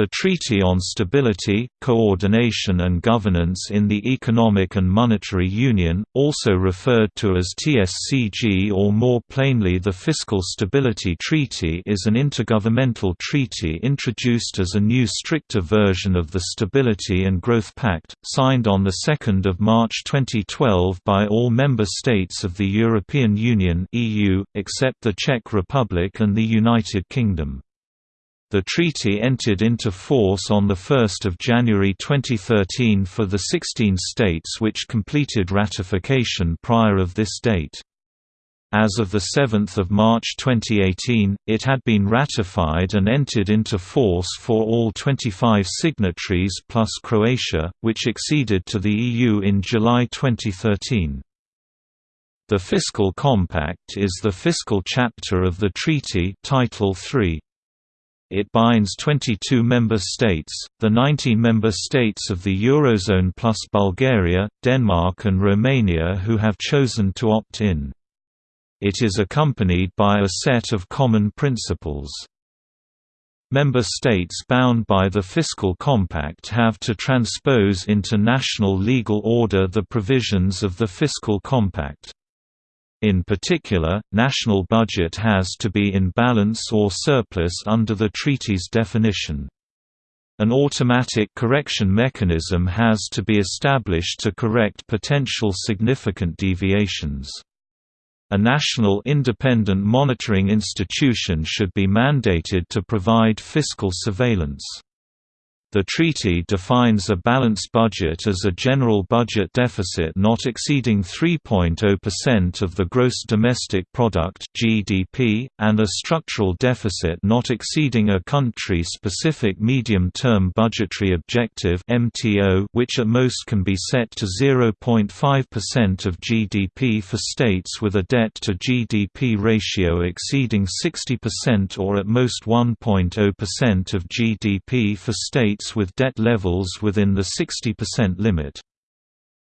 The Treaty on Stability, Coordination and Governance in the Economic and Monetary Union, also referred to as TSCG or more plainly the Fiscal Stability Treaty is an intergovernmental treaty introduced as a new stricter version of the Stability and Growth Pact, signed on 2 March 2012 by all member states of the European Union except the Czech Republic and the United Kingdom. The treaty entered into force on 1 January 2013 for the 16 states which completed ratification prior of this date. As of 7 March 2018, it had been ratified and entered into force for all 25 signatories plus Croatia, which acceded to the EU in July 2013. The Fiscal Compact is the fiscal chapter of the treaty Title III. It binds 22 member states, the 19 member states of the Eurozone plus Bulgaria, Denmark and Romania who have chosen to opt in. It is accompanied by a set of common principles. Member states bound by the Fiscal Compact have to transpose into national legal order the provisions of the Fiscal Compact. In particular, national budget has to be in balance or surplus under the treaty's definition. An automatic correction mechanism has to be established to correct potential significant deviations. A national independent monitoring institution should be mandated to provide fiscal surveillance. The treaty defines a balanced budget as a general budget deficit not exceeding 3.0% of the gross domestic product (GDP) and a structural deficit not exceeding a country-specific medium-term budgetary objective (MTO), which at most can be set to 0.5% of GDP for states with a debt to GDP ratio exceeding 60% or at most 1.0% of GDP for states states with debt levels within the 60% limit.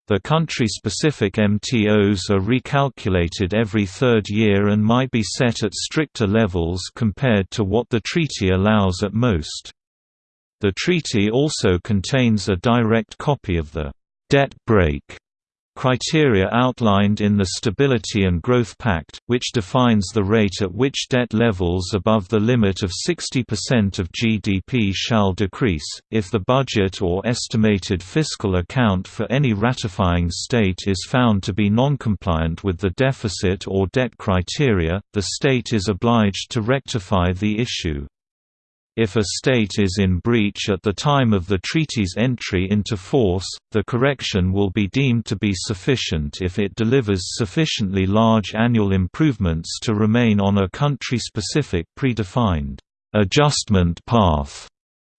The country-specific MTOs are recalculated every third year and might be set at stricter levels compared to what the treaty allows at most. The treaty also contains a direct copy of the debt brake criteria outlined in the Stability and Growth Pact, which defines the rate at which debt levels above the limit of 60% of GDP shall decrease, if the budget or estimated fiscal account for any ratifying state is found to be non-compliant with the deficit or debt criteria, the state is obliged to rectify the issue. If a state is in breach at the time of the treaty's entry into force, the correction will be deemed to be sufficient if it delivers sufficiently large annual improvements to remain on a country-specific predefined adjustment path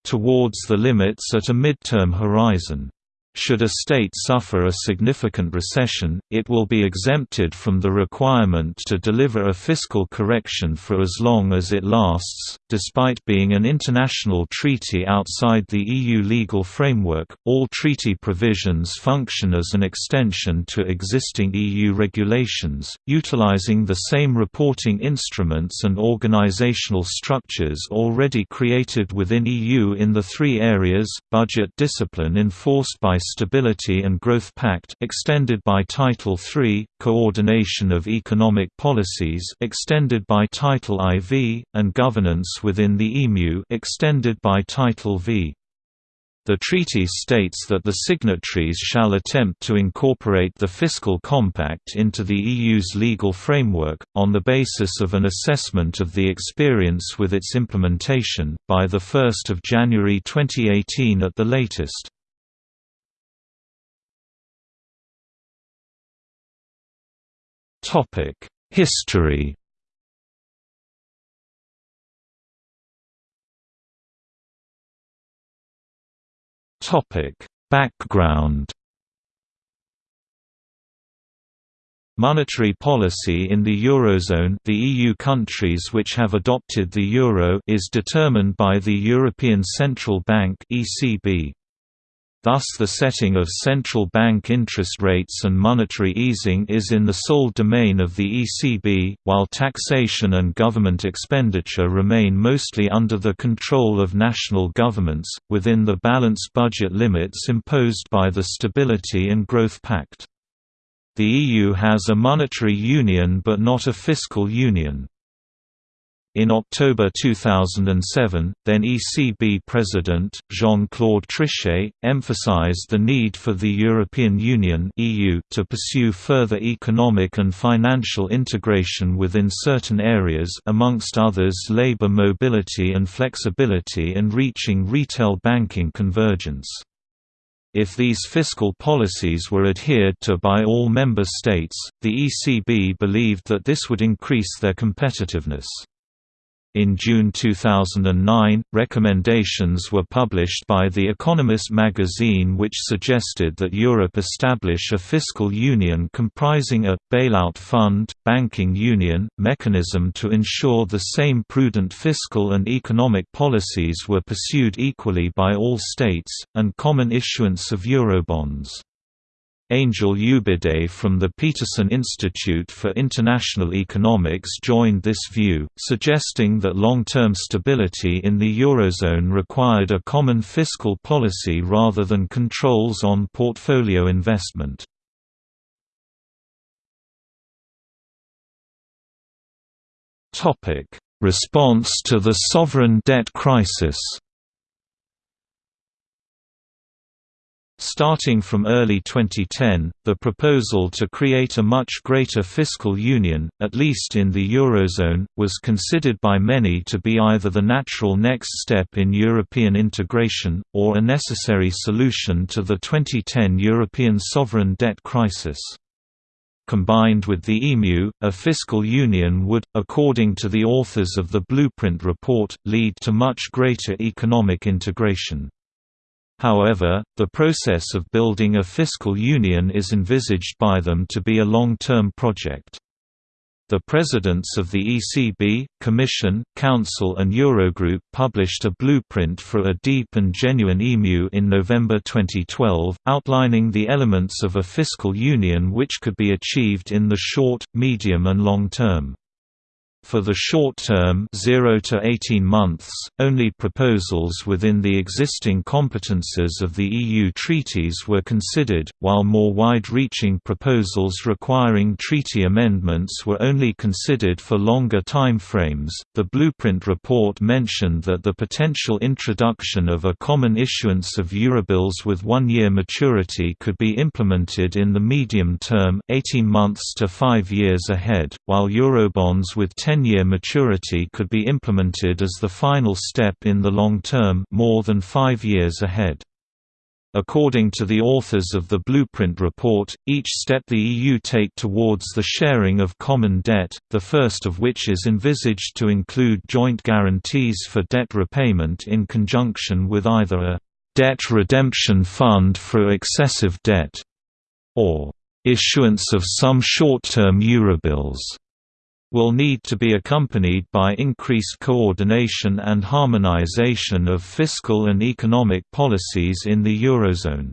towards the limits at a midterm horizon. Should a state suffer a significant recession, it will be exempted from the requirement to deliver a fiscal correction for as long as it lasts. Despite being an international treaty outside the EU legal framework, all treaty provisions function as an extension to existing EU regulations, utilizing the same reporting instruments and organizational structures already created within EU in the three areas budget discipline enforced by Stability and Growth Pact extended by Title III, Coordination of Economic Policies extended by Title IV, and Governance within the EMU extended by Title V. The treaty states that the signatories shall attempt to incorporate the Fiscal Compact into the EU's legal framework, on the basis of an assessment of the experience with its implementation, by 1 January 2018 at the latest. History Background Monetary policy in the Eurozone the EU countries which have adopted the euro is determined by the European Central Bank ECB. Thus the setting of central bank interest rates and monetary easing is in the sole domain of the ECB, while taxation and government expenditure remain mostly under the control of national governments, within the balanced budget limits imposed by the Stability and Growth Pact. The EU has a monetary union but not a fiscal union. In October 2007, then ECB President, Jean-Claude Trichet, emphasized the need for the European Union to pursue further economic and financial integration within certain areas amongst others labor mobility and flexibility and reaching retail banking convergence. If these fiscal policies were adhered to by all member states, the ECB believed that this would increase their competitiveness. In June 2009, recommendations were published by The Economist magazine which suggested that Europe establish a fiscal union comprising a, bailout fund, banking union, mechanism to ensure the same prudent fiscal and economic policies were pursued equally by all states, and common issuance of Eurobonds. Angel Ubide from the Peterson Institute for International Economics joined this view, suggesting that long-term stability in the Eurozone required a common fiscal policy rather than controls on portfolio investment. Response to the sovereign debt crisis Starting from early 2010, the proposal to create a much greater fiscal union, at least in the Eurozone, was considered by many to be either the natural next step in European integration, or a necessary solution to the 2010 European sovereign debt crisis. Combined with the EMU, a fiscal union would, according to the authors of the Blueprint report, lead to much greater economic integration. However, the process of building a fiscal union is envisaged by them to be a long-term project. The presidents of the ECB, Commission, Council and Eurogroup published a blueprint for a deep and genuine EMU in November 2012, outlining the elements of a fiscal union which could be achieved in the short, medium and long term. For the short term 0 to 18 months, only proposals within the existing competences of the EU treaties were considered, while more wide-reaching proposals requiring treaty amendments were only considered for longer time frames. The Blueprint report mentioned that the potential introduction of a common issuance of Eurobills with one-year maturity could be implemented in the medium term 18 months to 5 years ahead, while Eurobonds with 10 10-year maturity could be implemented as the final step in the long term more than five years ahead. According to the authors of the Blueprint report, each step the EU take towards the sharing of common debt, the first of which is envisaged to include joint guarantees for debt repayment in conjunction with either a «debt redemption fund for excessive debt» or «issuance of some short-term Eurobills» will need to be accompanied by increased coordination and harmonization of fiscal and economic policies in the Eurozone.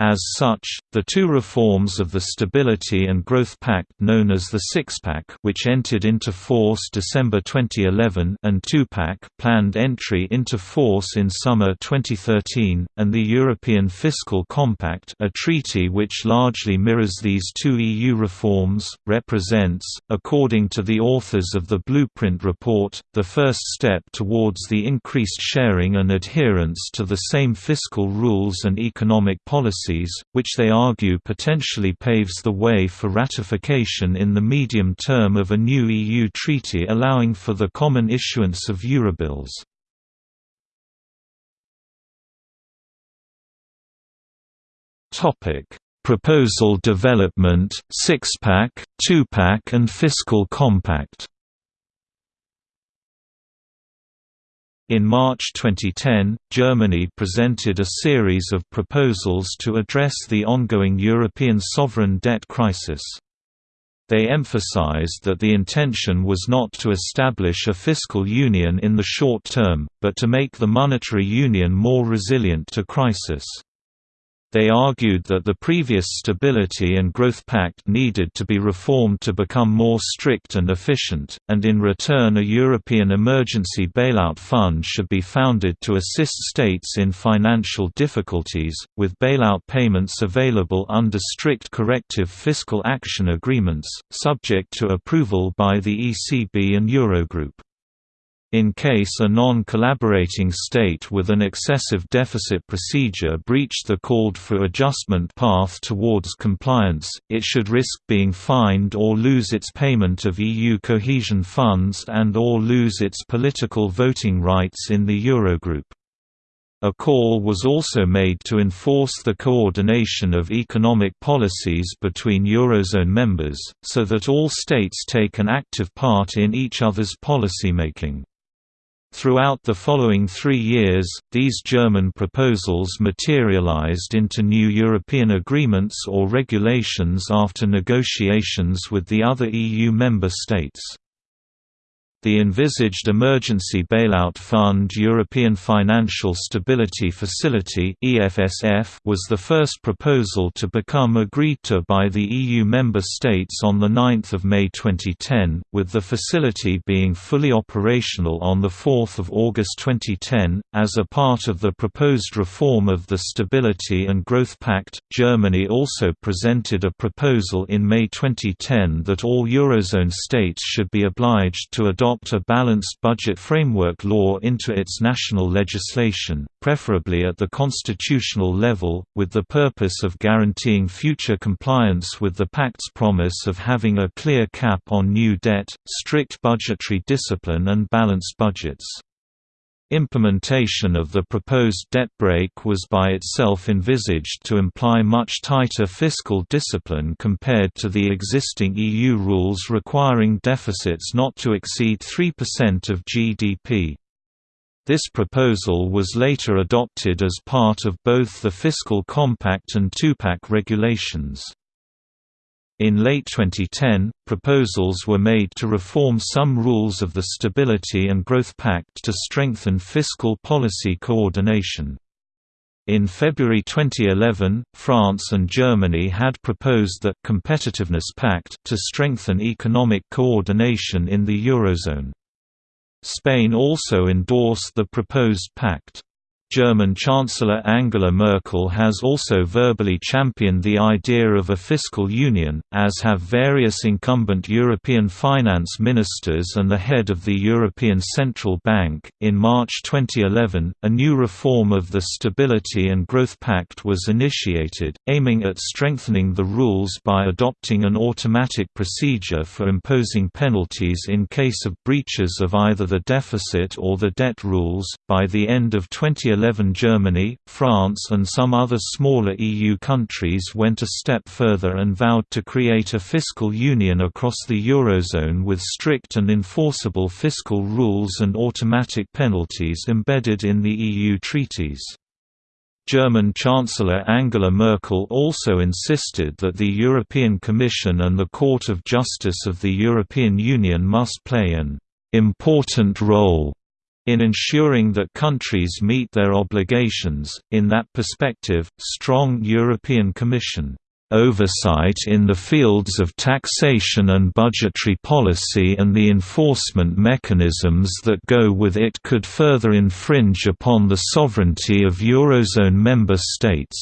As such, the two reforms of the Stability and Growth Pact known as the Six-Pack which entered into force December 2011 and Two-Pack planned entry into force in summer 2013, and the European Fiscal Compact a treaty which largely mirrors these two EU reforms, represents, according to the authors of the Blueprint report, the first step towards the increased sharing and adherence to the same fiscal rules and economic policies policies, which they argue potentially paves the way for ratification in the medium term of a new EU treaty allowing for the common issuance of Eurobills. Proposal development, six-pack, two-pack and fiscal compact In March 2010, Germany presented a series of proposals to address the ongoing European sovereign debt crisis. They emphasized that the intention was not to establish a fiscal union in the short term, but to make the monetary union more resilient to crisis. They argued that the previous Stability and Growth Pact needed to be reformed to become more strict and efficient, and in return a European Emergency Bailout Fund should be founded to assist states in financial difficulties, with bailout payments available under strict corrective fiscal action agreements, subject to approval by the ECB and Eurogroup. In case a non-collaborating state with an excessive deficit procedure breached the called-for adjustment path towards compliance, it should risk being fined or lose its payment of EU cohesion funds and or lose its political voting rights in the Eurogroup. A call was also made to enforce the coordination of economic policies between Eurozone members, so that all states take an active part in each other's policymaking. Throughout the following three years, these German proposals materialized into new European agreements or regulations after negotiations with the other EU member states. The envisaged Emergency Bailout Fund European Financial Stability Facility was the first proposal to become agreed to by the EU member states on 9 May 2010, with the facility being fully operational on 4 August 2010. As a part of the proposed reform of the Stability and Growth Pact, Germany also presented a proposal in May 2010 that all Eurozone states should be obliged to adopt adopt a balanced budget framework law into its national legislation, preferably at the constitutional level, with the purpose of guaranteeing future compliance with the Pact's promise of having a clear cap on new debt, strict budgetary discipline and balanced budgets. Implementation of the proposed debt brake was by itself envisaged to imply much tighter fiscal discipline compared to the existing EU rules requiring deficits not to exceed 3% of GDP. This proposal was later adopted as part of both the Fiscal Compact and Two-Pack regulations. In late 2010, proposals were made to reform some rules of the Stability and Growth Pact to strengthen fiscal policy coordination. In February 2011, France and Germany had proposed the Competitiveness Pact to strengthen economic coordination in the Eurozone. Spain also endorsed the proposed pact. German Chancellor Angela Merkel has also verbally championed the idea of a fiscal union, as have various incumbent European finance ministers and the head of the European Central Bank. In March 2011, a new reform of the Stability and Growth Pact was initiated, aiming at strengthening the rules by adopting an automatic procedure for imposing penalties in case of breaches of either the deficit or the debt rules. By the end of 2011, 2011 Germany, France and some other smaller EU countries went a step further and vowed to create a fiscal union across the Eurozone with strict and enforceable fiscal rules and automatic penalties embedded in the EU treaties. German Chancellor Angela Merkel also insisted that the European Commission and the Court of Justice of the European Union must play an important role in ensuring that countries meet their obligations. In that perspective, strong European Commission oversight in the fields of taxation and budgetary policy and the enforcement mechanisms that go with it could further infringe upon the sovereignty of Eurozone member states.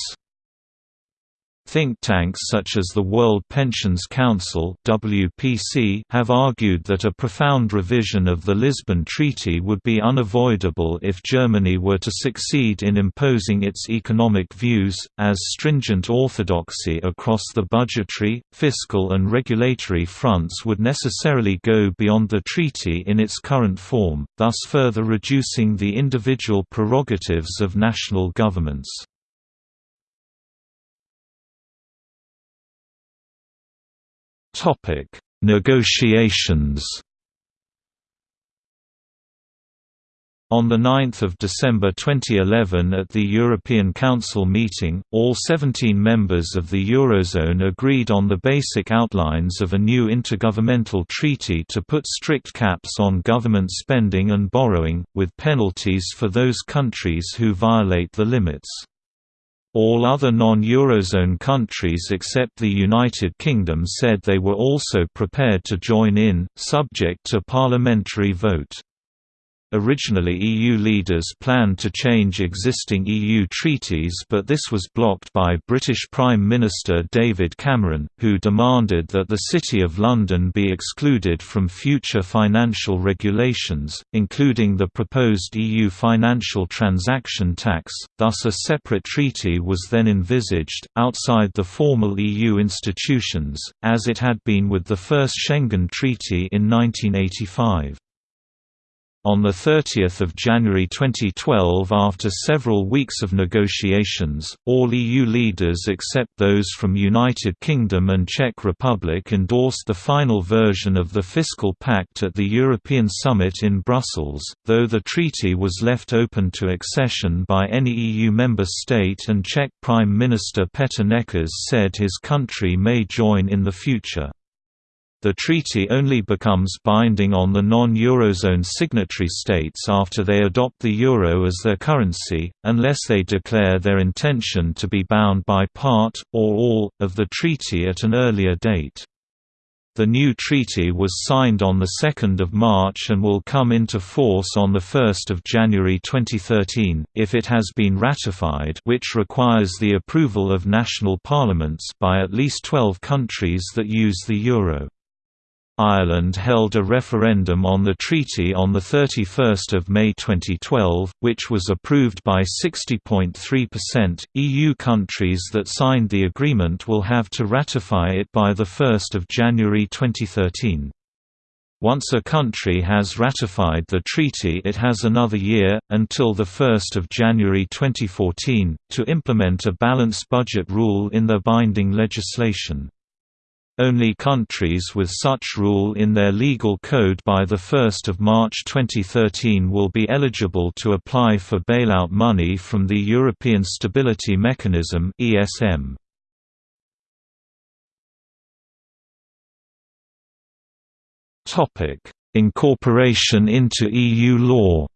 Think tanks such as the World Pensions Council (WPC) have argued that a profound revision of the Lisbon Treaty would be unavoidable if Germany were to succeed in imposing its economic views, as stringent orthodoxy across the budgetary, fiscal and regulatory fronts would necessarily go beyond the treaty in its current form, thus further reducing the individual prerogatives of national governments. Topic: Negotiations. On 9 December 2011 at the European Council meeting, all 17 members of the Eurozone agreed on the basic outlines of a new intergovernmental treaty to put strict caps on government spending and borrowing, with penalties for those countries who violate the limits. All other non-Eurozone countries except the United Kingdom said they were also prepared to join in, subject to parliamentary vote. Originally EU leaders planned to change existing EU treaties but this was blocked by British Prime Minister David Cameron, who demanded that the City of London be excluded from future financial regulations, including the proposed EU financial transaction tax, thus a separate treaty was then envisaged, outside the formal EU institutions, as it had been with the first Schengen Treaty in 1985. On 30 January 2012 after several weeks of negotiations, all EU leaders except those from United Kingdom and Czech Republic endorsed the final version of the Fiscal Pact at the European Summit in Brussels, though the treaty was left open to accession by any EU member state and Czech Prime Minister Petr Nečas said his country may join in the future. The treaty only becomes binding on the non-Eurozone signatory states after they adopt the euro as their currency, unless they declare their intention to be bound by part, or all, of the treaty at an earlier date. The new treaty was signed on 2 March and will come into force on 1 January 2013, if it has been ratified which requires the approval of national parliaments by at least 12 countries that use the euro. Ireland held a referendum on the treaty on 31 May 2012, which was approved by 60.3%. EU countries that signed the agreement will have to ratify it by 1 January 2013. Once a country has ratified the treaty it has another year, until 1 January 2014, to implement a balanced budget rule in their binding legislation. Only countries with such rule in their legal code by 1 March 2013 will be eligible to apply for bailout money from the European Stability Mechanism ESM. Incorporation into EU law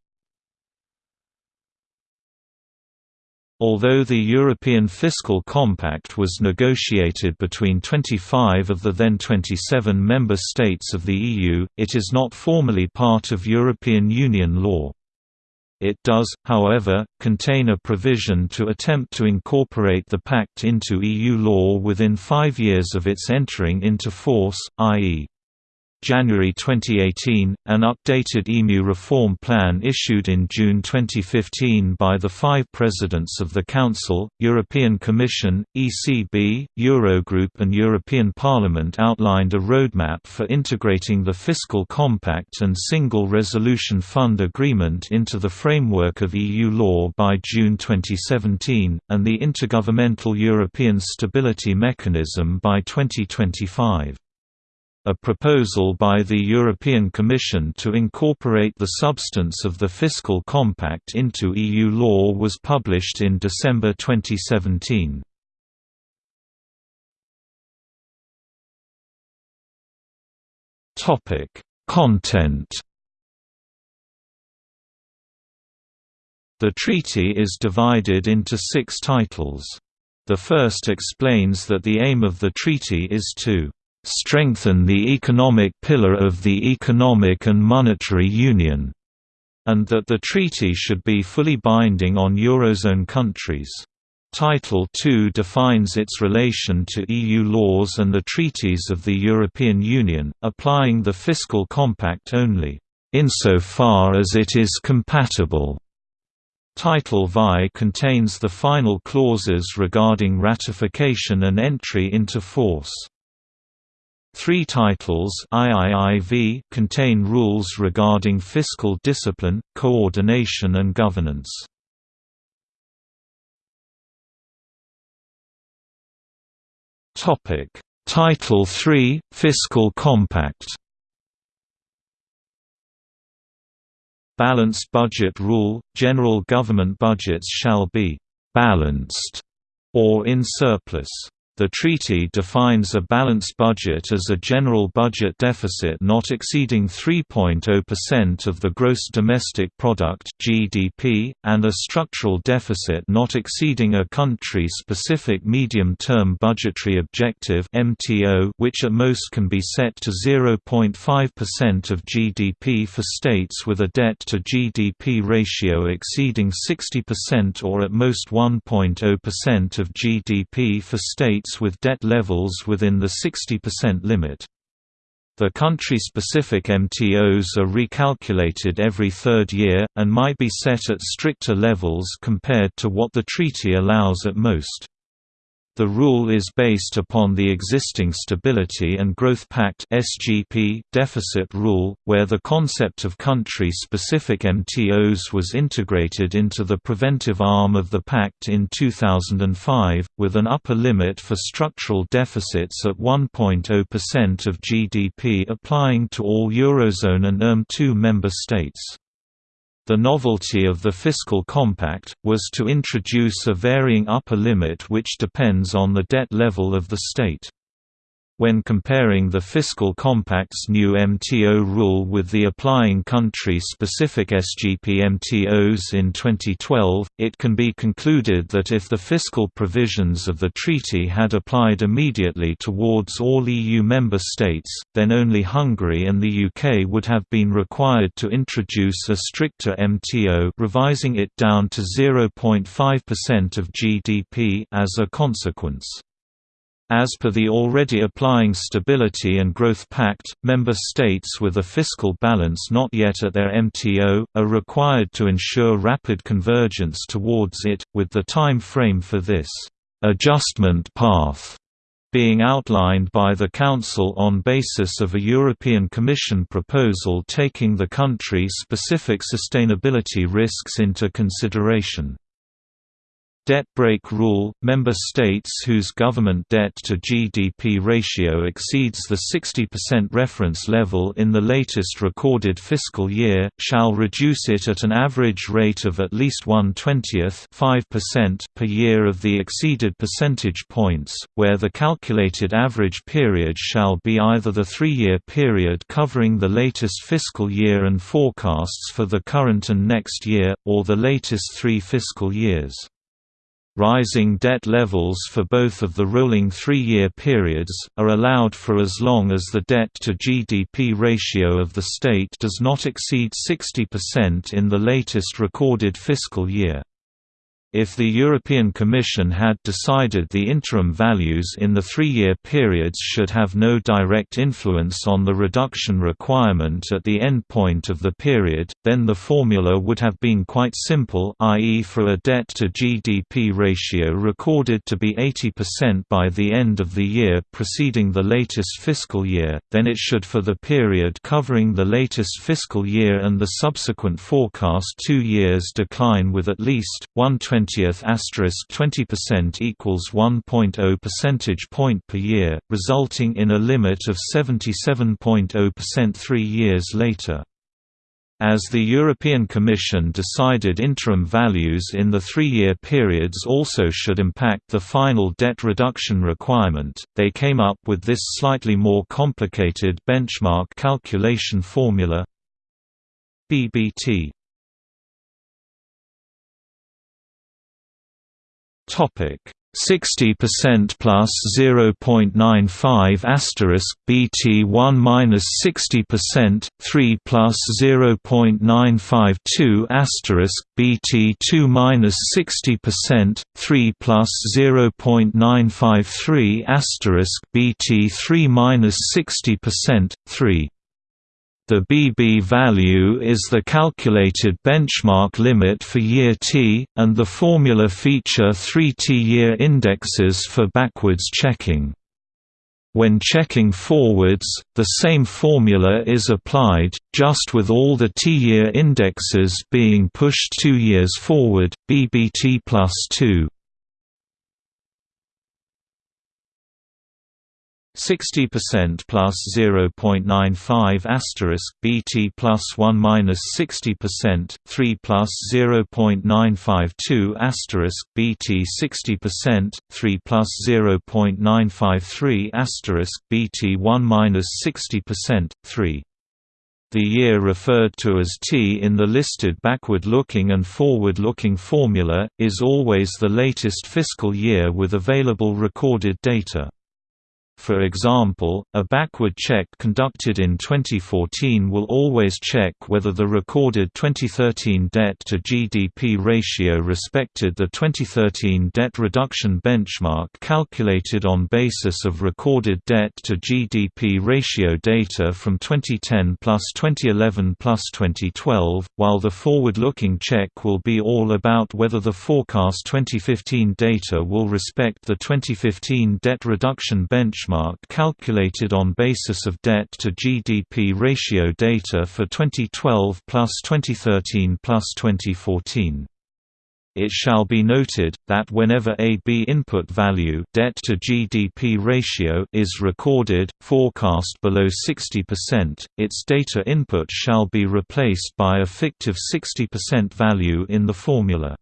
Although the European Fiscal Compact was negotiated between 25 of the then 27 member states of the EU, it is not formally part of European Union law. It does, however, contain a provision to attempt to incorporate the pact into EU law within five years of its entering into force, i.e. January 2018, an updated EMU reform plan issued in June 2015 by the five presidents of the Council, European Commission, ECB, Eurogroup and European Parliament outlined a roadmap for integrating the Fiscal Compact and Single Resolution Fund Agreement into the framework of EU law by June 2017, and the Intergovernmental European Stability Mechanism by 2025. A proposal by the European Commission to incorporate the substance of the Fiscal Compact into EU law was published in December 2017. Content The treaty is divided into six titles. The first explains that the aim of the treaty is to strengthen the economic pillar of the Economic and Monetary Union, and that the treaty should be fully binding on Eurozone countries. Title II defines its relation to EU laws and the treaties of the European Union, applying the Fiscal Compact only, insofar as it is compatible. Title VI contains the final clauses regarding ratification and entry into force. Three titles IIIV contain rules regarding fiscal discipline, coordination and governance. Topic: Title III Fiscal Compact. Balanced budget rule – General government budgets shall be «balanced» or in surplus. The treaty defines a balanced budget as a general budget deficit not exceeding 3.0% of the gross domestic product (GDP) and a structural deficit not exceeding a country-specific medium-term budgetary objective (MTO), which at most can be set to 0.5% of GDP for states with a debt to GDP ratio exceeding 60% or at most 1.0% of GDP for states with debt levels within the 60% limit. The country-specific MTOs are recalculated every third year, and might be set at stricter levels compared to what the treaty allows at most. The rule is based upon the existing Stability and Growth Pact (SGP) deficit rule, where the concept of country-specific MTOs was integrated into the preventive arm of the pact in 2005, with an upper limit for structural deficits at 1.0% of GDP applying to all Eurozone and ERM2 member states. The novelty of the fiscal compact, was to introduce a varying upper limit which depends on the debt level of the state. When comparing the Fiscal Compact's new MTO rule with the applying country-specific SGP MTOs in 2012, it can be concluded that if the fiscal provisions of the treaty had applied immediately towards all EU member states, then only Hungary and the UK would have been required to introduce a stricter MTO revising it down to 0.5% of GDP as a consequence. As per the already applying Stability and Growth Pact, member states with a fiscal balance not yet at their MTO, are required to ensure rapid convergence towards it, with the time frame for this «adjustment path» being outlined by the Council on basis of a European Commission proposal taking the country-specific sustainability risks into consideration. Debt brake rule – Member states whose government debt to GDP ratio exceeds the 60% reference level in the latest recorded fiscal year, shall reduce it at an average rate of at least 1 20th per year of the exceeded percentage points, where the calculated average period shall be either the three-year period covering the latest fiscal year and forecasts for the current and next year, or the latest three fiscal years. Rising debt levels for both of the rolling three-year periods, are allowed for as long as the debt-to-GDP ratio of the state does not exceed 60% in the latest recorded fiscal year. If the European Commission had decided the interim values in the three-year periods should have no direct influence on the reduction requirement at the end point of the period, then the formula would have been quite simple i.e. for a debt-to-GDP ratio recorded to be 80% by the end of the year preceding the latest fiscal year, then it should for the period covering the latest fiscal year and the subsequent forecast two years decline with at least 120 20th asterisk 20% equals 1.0 percentage point per year, resulting in a limit of 77.0% three years later. As the European Commission decided interim values in the three-year periods also should impact the final debt reduction requirement, they came up with this slightly more complicated benchmark calculation formula BBT Topic. 60% plus 0.95 asterisk BT 1 minus 60% 3 plus 0.952 asterisk BT 2 minus 60% 3 plus 0.953 asterisk BT 3 minus 60% 3 the BB value is the calculated benchmark limit for year T, and the formula feature three T-year indexes for backwards checking. When checking forwards, the same formula is applied, just with all the T-year indexes being pushed two years forward, BBT plus 2. 60% plus 0.95 asterisk BT plus 1 minus 60% 3 plus 0.952 asterisk BT 60% 3 plus 0.953 asterisk BT 1 minus 60% 3 the year referred to as T in the listed backward-looking and forward-looking formula, is always the latest fiscal year with available recorded data. For example, a backward check conducted in 2014 will always check whether the recorded 2013 debt-to-GDP ratio respected the 2013 debt reduction benchmark calculated on basis of recorded debt-to-GDP ratio data from 2010 plus 2011 plus 2012, while the forward-looking check will be all about whether the forecast 2015 data will respect the 2015 debt reduction benchmark benchmark calculated on basis of debt to GDP ratio data for 2012 plus 2013 plus 2014. It shall be noted that whenever a B input value debt to GDP ratio is recorded forecast below 60%, its data input shall be replaced by a fictive 60% value in the formula.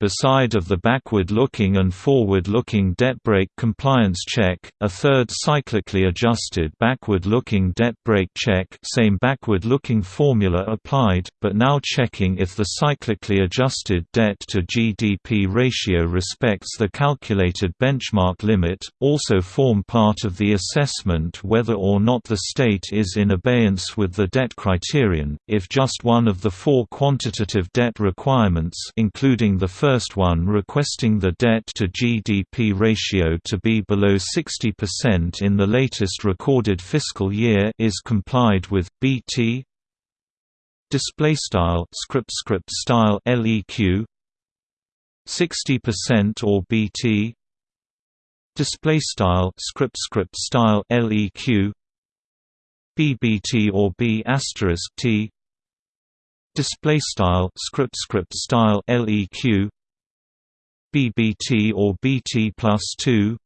Beside of the backward-looking and forward-looking debt brake compliance check, a third cyclically adjusted backward-looking debt brake check same backward-looking formula applied, but now checking if the cyclically adjusted debt-to-GDP ratio respects the calculated benchmark limit, also form part of the assessment whether or not the state is in abeyance with the debt criterion, if just one of the four quantitative debt requirements including the first first one requesting the debt-to-GDP ratio to be below 60% in the latest recorded fiscal year is complied with. BT display style script script style leq 60% or BT display style script script style leq BBT or B asterisk T display style script script style leq BBT or BT plus 2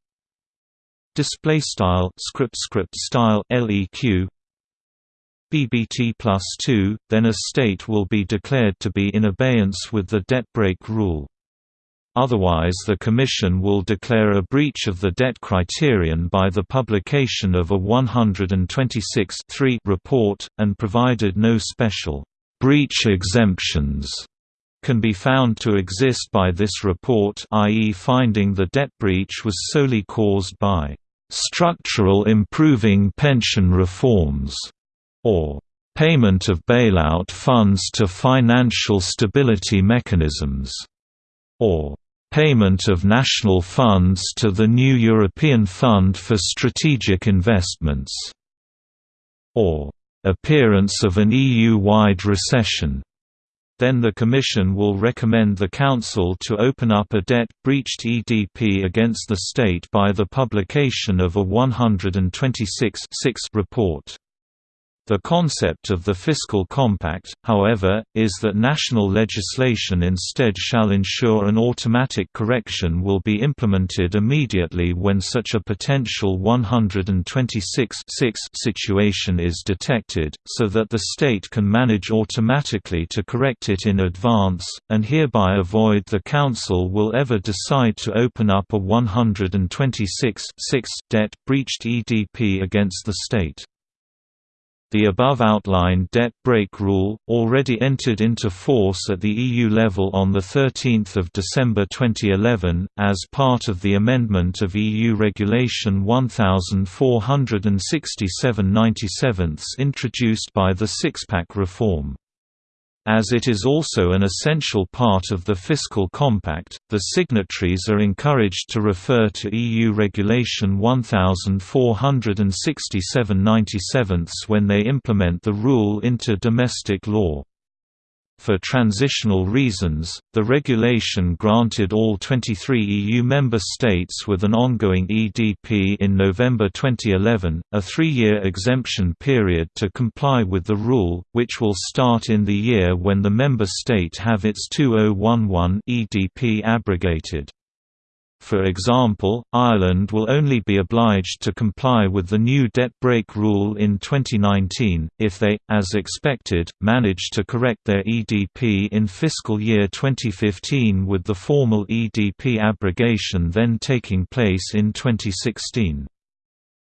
display style script script style leq BBT plus 2 then a state will be declared to be in abeyance with the debt brake rule. Otherwise the Commission will declare a breach of the debt criterion by the publication of a 126 report, and provided no special breach exemptions can be found to exist by this report i.e. finding the debt breach was solely caused by structural improving pension reforms, or payment of bailout funds to financial stability mechanisms, or payment of national funds to the new European Fund for Strategic Investments, or appearance of an EU-wide recession. Then the Commission will recommend the Council to open up a debt-breached EDP against the state by the publication of a 126 report. The concept of the fiscal compact, however, is that national legislation instead shall ensure an automatic correction will be implemented immediately when such a potential 126 situation is detected, so that the state can manage automatically to correct it in advance, and hereby avoid the Council will ever decide to open up a 126 debt breached EDP against the state. The above outlined debt brake rule, already entered into force at the EU level on 13 December 2011, as part of the amendment of EU Regulation 1467-97 introduced by the Six-Pack reform. As it is also an essential part of the fiscal compact, the signatories are encouraged to refer to EU Regulation 1467-97 when they implement the rule into domestic law. For transitional reasons, the regulation granted all 23 EU member states with an ongoing EDP in November 2011, a three-year exemption period to comply with the rule, which will start in the year when the member state have its 2011 EDP abrogated. For example, Ireland will only be obliged to comply with the new debt brake rule in 2019, if they, as expected, manage to correct their EDP in fiscal year 2015 with the formal EDP abrogation then taking place in 2016.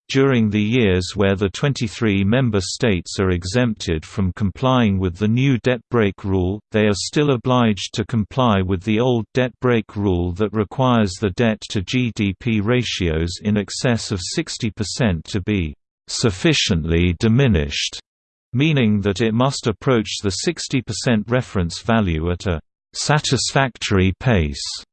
During the years where the 23 member states are exempted from complying with the new debt brake rule, they are still obliged to comply with the old debt brake rule that requires the debt to GDP ratios in excess of 60% to be sufficiently diminished, meaning that it must approach the 60% reference value at a satisfactory pace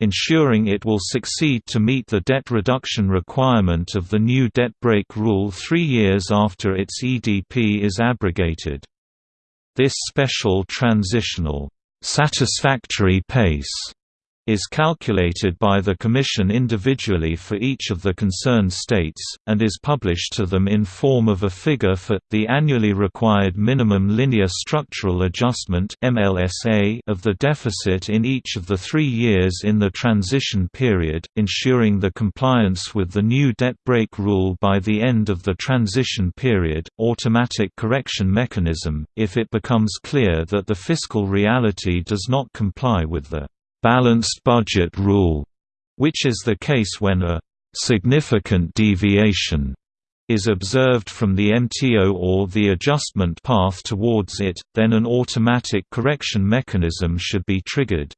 ensuring it will succeed to meet the debt reduction requirement of the new debt brake rule three years after its EDP is abrogated. This special transitional, satisfactory pace is calculated by the Commission individually for each of the concerned states, and is published to them in form of a figure for, the annually required minimum linear structural adjustment of the deficit in each of the three years in the transition period, ensuring the compliance with the new debt brake rule by the end of the transition period, automatic correction mechanism, if it becomes clear that the fiscal reality does not comply with the balanced budget rule, which is the case when a significant deviation is observed from the MTO or the adjustment path towards it, then an automatic correction mechanism should be triggered.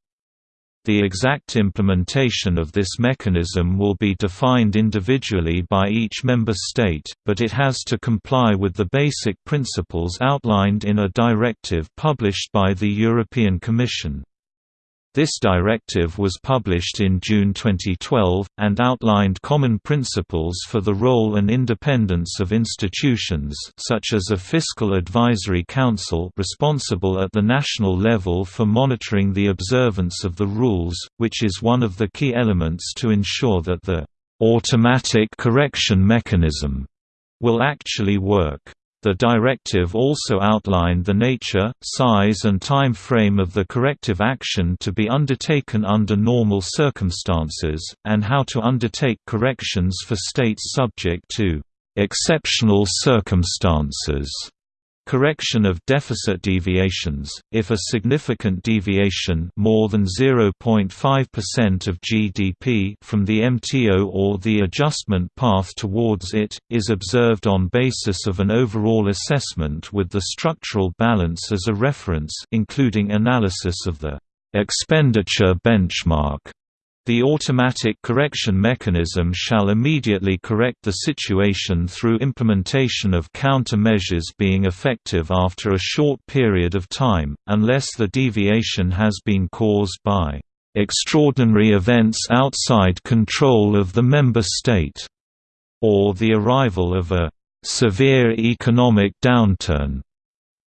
The exact implementation of this mechanism will be defined individually by each member state, but it has to comply with the basic principles outlined in a directive published by the European Commission. This directive was published in June 2012, and outlined common principles for the role and independence of institutions such as a Fiscal Advisory Council responsible at the national level for monitoring the observance of the rules, which is one of the key elements to ensure that the «automatic correction mechanism» will actually work. The directive also outlined the nature, size and time frame of the corrective action to be undertaken under normal circumstances, and how to undertake corrections for states subject to exceptional circumstances. Correction of deficit deviations If a significant deviation more than 0.5% of GDP from the MTO or the adjustment path towards it, is observed on basis of an overall assessment with the structural balance as a reference including analysis of the expenditure benchmark the automatic correction mechanism shall immediately correct the situation through implementation of counter-measures being effective after a short period of time, unless the deviation has been caused by extraordinary events outside control of the member state, or the arrival of a severe economic downturn.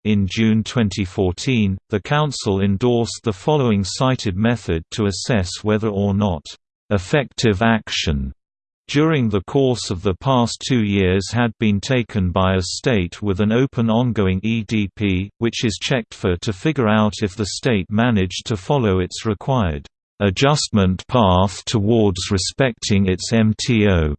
In June 2014, the Council endorsed the following cited method to assess whether or not effective action during the course of the past two years had been taken by a state with an open ongoing EDP, which is checked for to figure out if the state managed to follow its required adjustment path towards respecting its MTO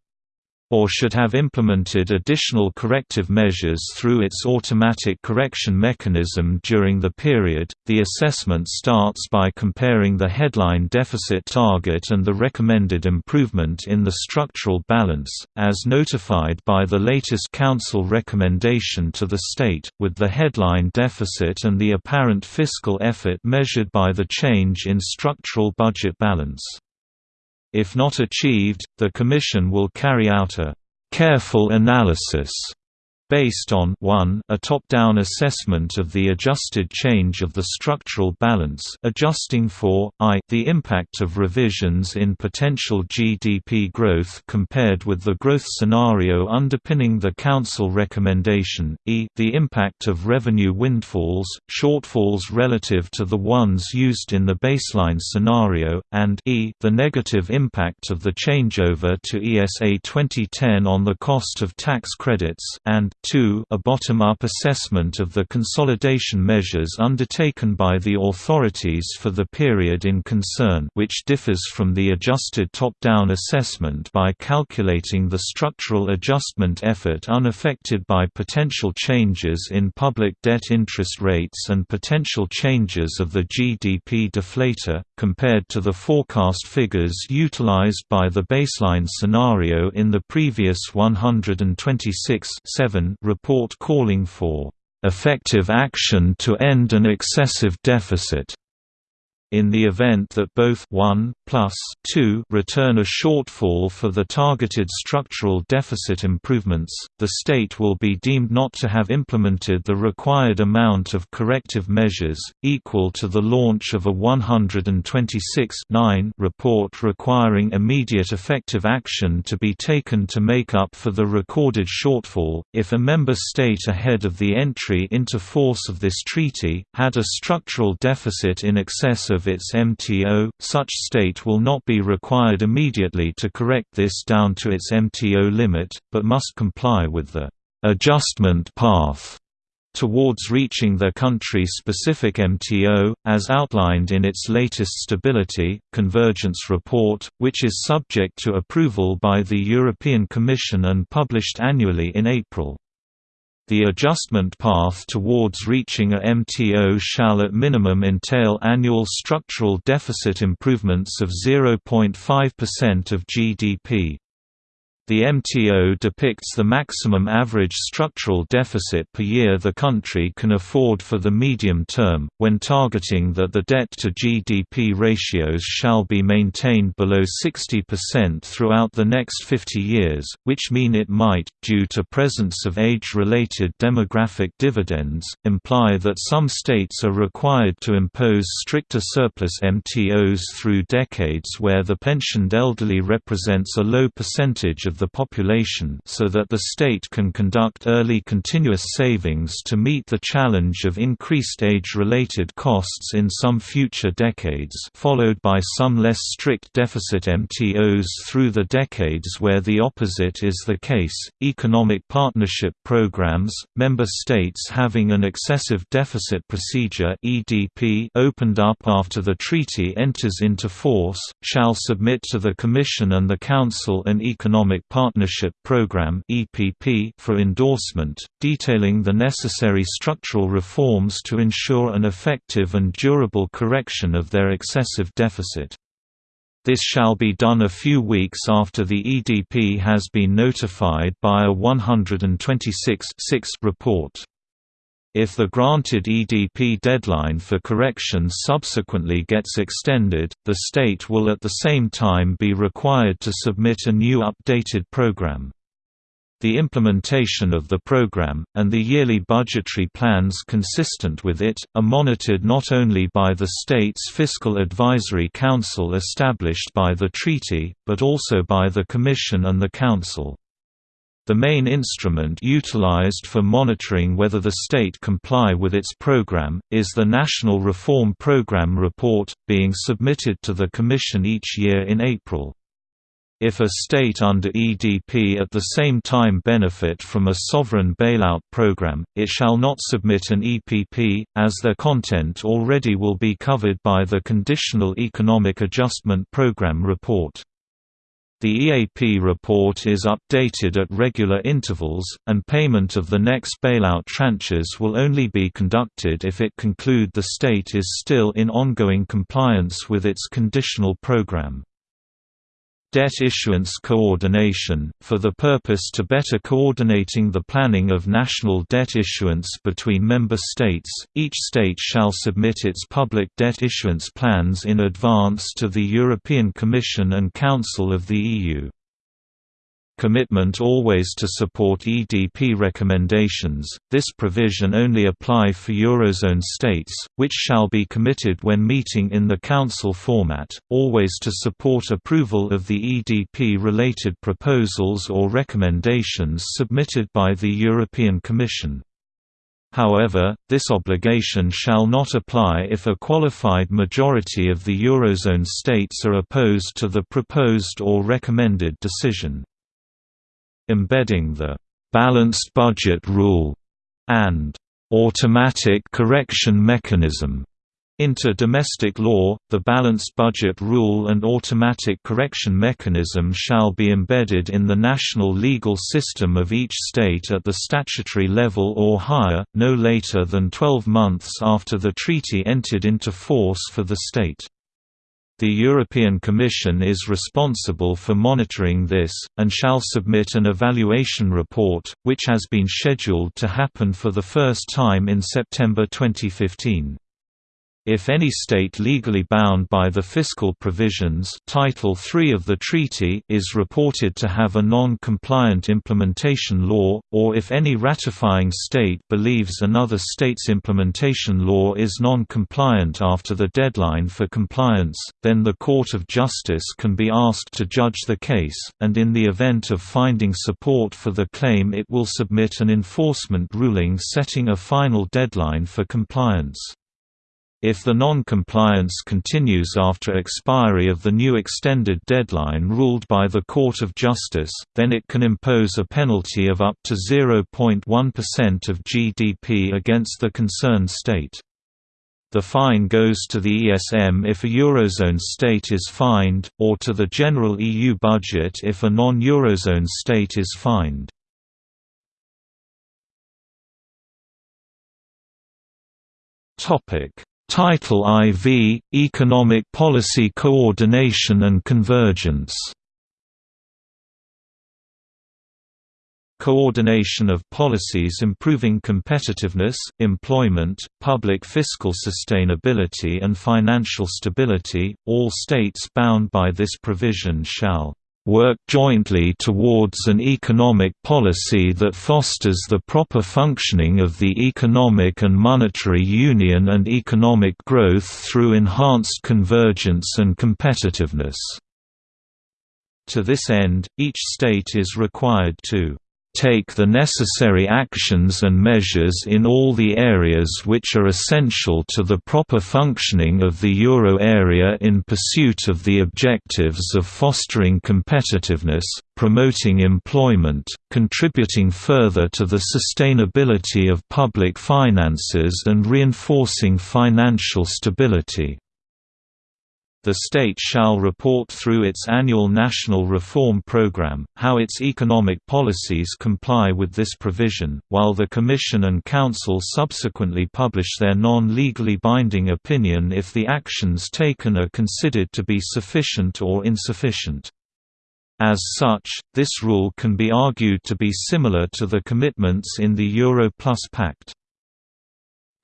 or should have implemented additional corrective measures through its automatic correction mechanism during the period. The assessment starts by comparing the headline deficit target and the recommended improvement in the structural balance, as notified by the latest Council recommendation to the state, with the headline deficit and the apparent fiscal effort measured by the change in structural budget balance. If not achieved, the Commission will carry out a «careful analysis» based on 1 a top-down assessment of the adjusted change of the structural balance adjusting for, i the impact of revisions in potential GDP growth compared with the growth scenario underpinning the Council recommendation, e the impact of revenue windfalls, shortfalls relative to the ones used in the baseline scenario, and e the negative impact of the changeover to ESA 2010 on the cost of tax credits, and 2 a bottom-up assessment of the consolidation measures undertaken by the authorities for the period in concern which differs from the adjusted top-down assessment by calculating the structural adjustment effort unaffected by potential changes in public debt interest rates and potential changes of the GDP deflator, compared to the forecast figures utilized by the baseline scenario in the previous 126 report calling for effective action to end an excessive deficit in the event that both 1 plus 2 return a shortfall for the targeted structural deficit improvements, the state will be deemed not to have implemented the required amount of corrective measures, equal to the launch of a 126 report requiring immediate effective action to be taken to make up for the recorded shortfall, if a member state ahead of the entry into force of this treaty, had a structural deficit in excess of its MTO, such state will not be required immediately to correct this down to its MTO limit, but must comply with the adjustment path towards reaching their country-specific MTO, as outlined in its latest Stability, Convergence report, which is subject to approval by the European Commission and published annually in April. The adjustment path towards reaching a MTO shall at minimum entail annual structural deficit improvements of 0.5% of GDP. The MTO depicts the maximum average structural deficit per year the country can afford for the medium term, when targeting that the debt-to-GDP ratios shall be maintained below 60% throughout the next 50 years, which mean it might, due to presence of age-related demographic dividends, imply that some states are required to impose stricter surplus MTOs through decades where the pensioned elderly represents a low percentage of of the population so that the state can conduct early continuous savings to meet the challenge of increased age-related costs in some future decades followed by some less strict deficit MTOs through the decades where the opposite is the case. Economic partnership programs, member states having an excessive deficit procedure (EDP) opened up after the treaty enters into force, shall submit to the Commission and the Council an economic Partnership Program for endorsement, detailing the necessary structural reforms to ensure an effective and durable correction of their excessive deficit. This shall be done a few weeks after the EDP has been notified by a 126 report. If the granted EDP deadline for correction subsequently gets extended, the state will at the same time be required to submit a new updated program. The implementation of the program, and the yearly budgetary plans consistent with it, are monitored not only by the state's Fiscal Advisory Council established by the treaty, but also by the Commission and the Council. The main instrument utilized for monitoring whether the state comply with its program, is the National Reform Program Report, being submitted to the Commission each year in April. If a state under EDP at the same time benefit from a sovereign bailout program, it shall not submit an EPP, as their content already will be covered by the Conditional Economic Adjustment Program report. The EAP report is updated at regular intervals, and payment of the next bailout tranches will only be conducted if it conclude the state is still in ongoing compliance with its conditional program. Debt issuance coordination, for the purpose to better coordinating the planning of national debt issuance between member states, each state shall submit its public debt issuance plans in advance to the European Commission and Council of the EU commitment always to support EDP recommendations. This provision only apply for Eurozone states, which shall be committed when meeting in the Council format, always to support approval of the EDP-related proposals or recommendations submitted by the European Commission. However, this obligation shall not apply if a qualified majority of the Eurozone states are opposed to the proposed or recommended decision embedding the balanced budget rule, and automatic correction mechanism. Into domestic law, the balanced budget rule and automatic correction mechanism shall be embedded in the national legal system of each state at the statutory level or higher, no later than 12 months after the treaty entered into force for the state. The European Commission is responsible for monitoring this, and shall submit an evaluation report, which has been scheduled to happen for the first time in September 2015. If any state legally bound by the fiscal provisions Title III of the treaty is reported to have a non-compliant implementation law, or if any ratifying state believes another state's implementation law is non-compliant after the deadline for compliance, then the Court of Justice can be asked to judge the case, and in the event of finding support for the claim it will submit an enforcement ruling setting a final deadline for compliance. If the non-compliance continues after expiry of the new extended deadline ruled by the Court of Justice, then it can impose a penalty of up to 0.1% of GDP against the concerned state. The fine goes to the ESM if a Eurozone state is fined, or to the general EU budget if a non-Eurozone state is fined. Topic Title IV – Economic Policy Coordination and Convergence. Coordination of policies improving competitiveness, employment, public fiscal sustainability and financial stability, all states bound by this provision shall work jointly towards an economic policy that fosters the proper functioning of the economic and monetary union and economic growth through enhanced convergence and competitiveness." To this end, each state is required to take the necessary actions and measures in all the areas which are essential to the proper functioning of the euro area in pursuit of the objectives of fostering competitiveness, promoting employment, contributing further to the sustainability of public finances and reinforcing financial stability the state shall report through its annual national reform program, how its economic policies comply with this provision, while the Commission and Council subsequently publish their non-legally binding opinion if the actions taken are considered to be sufficient or insufficient. As such, this rule can be argued to be similar to the commitments in the Euro Plus Pact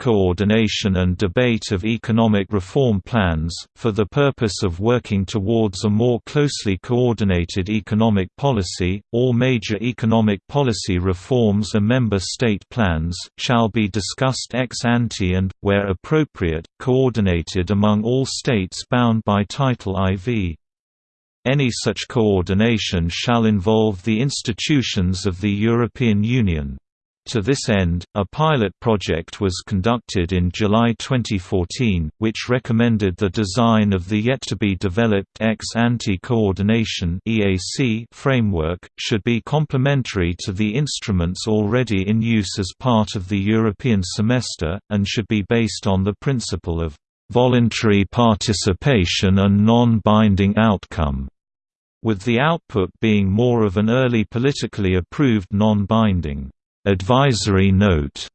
coordination and debate of economic reform plans, for the purpose of working towards a more closely coordinated economic policy, all major economic policy reforms and member state plans, shall be discussed ex ante and, where appropriate, coordinated among all states bound by Title IV. Any such coordination shall involve the institutions of the European Union. To this end, a pilot project was conducted in July 2014, which recommended the design of the yet-to-be-developed ex-ante coordination framework, should be complementary to the instruments already in use as part of the European semester, and should be based on the principle of voluntary participation and non-binding outcome, with the output being more of an early politically approved non-binding advisory note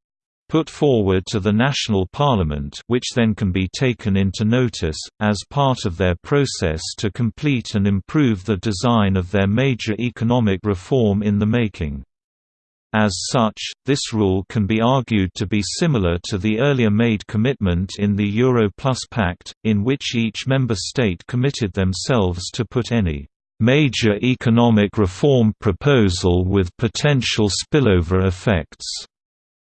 put forward to the national parliament which then can be taken into notice, as part of their process to complete and improve the design of their major economic reform in the making. As such, this rule can be argued to be similar to the earlier made commitment in the Euro Plus Pact, in which each member state committed themselves to put any major economic reform proposal with potential spillover effects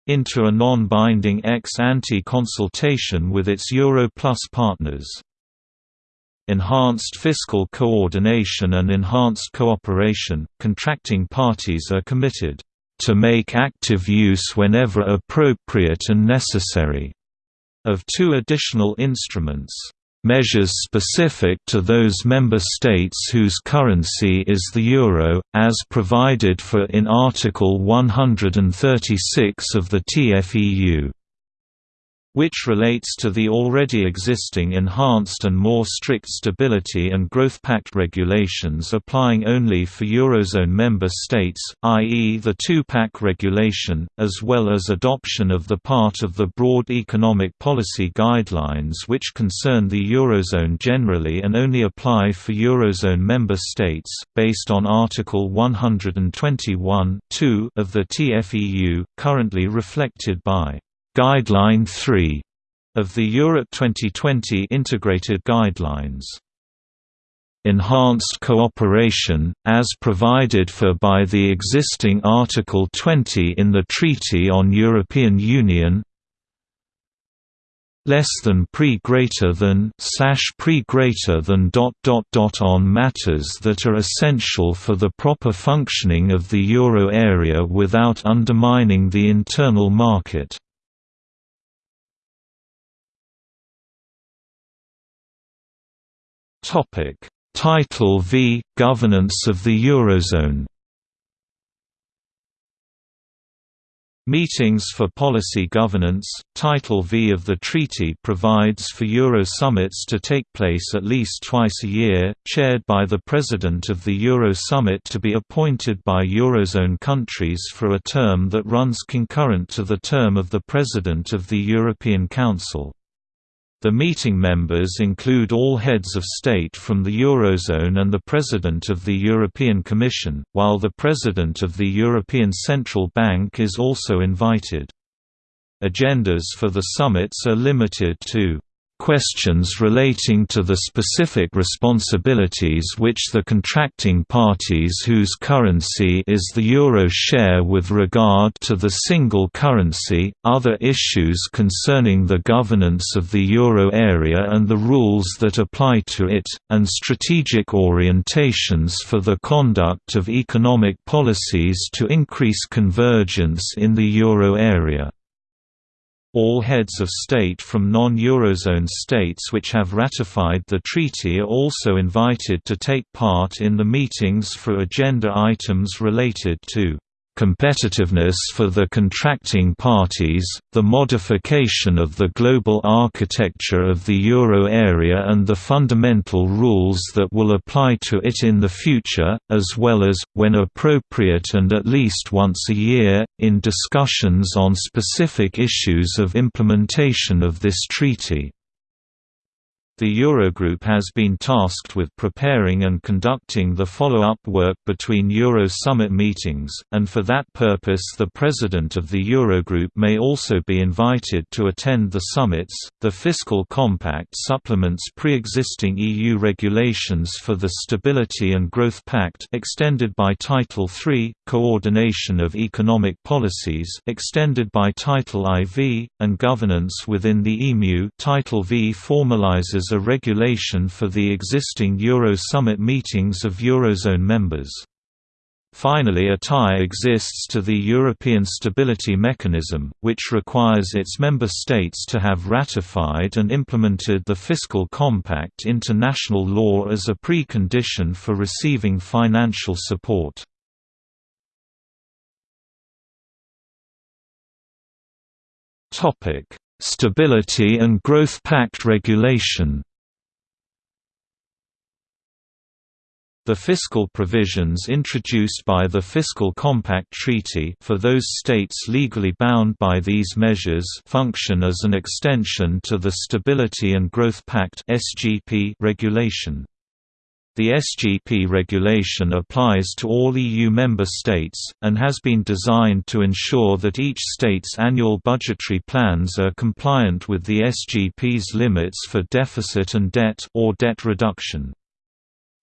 into a non-binding ex-ante consultation with its Euro Plus partners. Enhanced fiscal coordination and enhanced cooperation, contracting parties are committed to make active use whenever appropriate and necessary of two additional instruments measures specific to those member states whose currency is the euro, as provided for in Article 136 of the TFEU which relates to the already existing enhanced and more strict Stability and Growth Pact regulations applying only for Eurozone member states, i.e. the two-pack regulation, as well as adoption of the part of the broad economic policy guidelines which concern the Eurozone generally and only apply for Eurozone member states, based on Article 121 of the TFEU, currently reflected by Guideline 3 of the Europe 2020 Integrated Guidelines. Enhanced cooperation, as provided for by the existing Article 20 in the Treaty on European Union less than pre greater than slash pre greater than dot dot dot on matters that are essential for the proper functioning of the euro area without undermining the internal market Topic: Title V: Governance of the Eurozone. Meetings for Policy Governance Title V of the treaty provides for Euro summits to take place at least twice a year, chaired by the President of the Euro Summit to be appointed by Eurozone countries for a term that runs concurrent to the term of the President of the European Council. The meeting members include all heads of state from the Eurozone and the President of the European Commission, while the President of the European Central Bank is also invited. Agendas for the summits are limited to questions relating to the specific responsibilities which the contracting parties whose currency is the euro share with regard to the single currency, other issues concerning the governance of the euro area and the rules that apply to it, and strategic orientations for the conduct of economic policies to increase convergence in the euro area. All heads of state from non-Eurozone states which have ratified the treaty are also invited to take part in the meetings for agenda items related to competitiveness for the contracting parties, the modification of the global architecture of the euro area and the fundamental rules that will apply to it in the future, as well as, when appropriate and at least once a year, in discussions on specific issues of implementation of this treaty. The Eurogroup has been tasked with preparing and conducting the follow-up work between Euro summit meetings, and for that purpose the President of the Eurogroup may also be invited to attend the summits. The Fiscal Compact supplements pre-existing EU regulations for the Stability and Growth Pact extended by Title III, Coordination of Economic Policies extended by Title IV, and Governance within the EMU Title V formalizes a regulation for the existing Euro summit meetings of Eurozone members. Finally a tie exists to the European Stability Mechanism, which requires its member states to have ratified and implemented the Fiscal Compact into national law as a precondition for receiving financial support. Stability and Growth Pact regulation The fiscal provisions introduced by the Fiscal Compact Treaty for those states legally bound by these measures function as an extension to the Stability and Growth Pact (SGP) regulation. The SGP regulation applies to all EU member states, and has been designed to ensure that each state's annual budgetary plans are compliant with the SGP's limits for deficit and debt or debt reduction.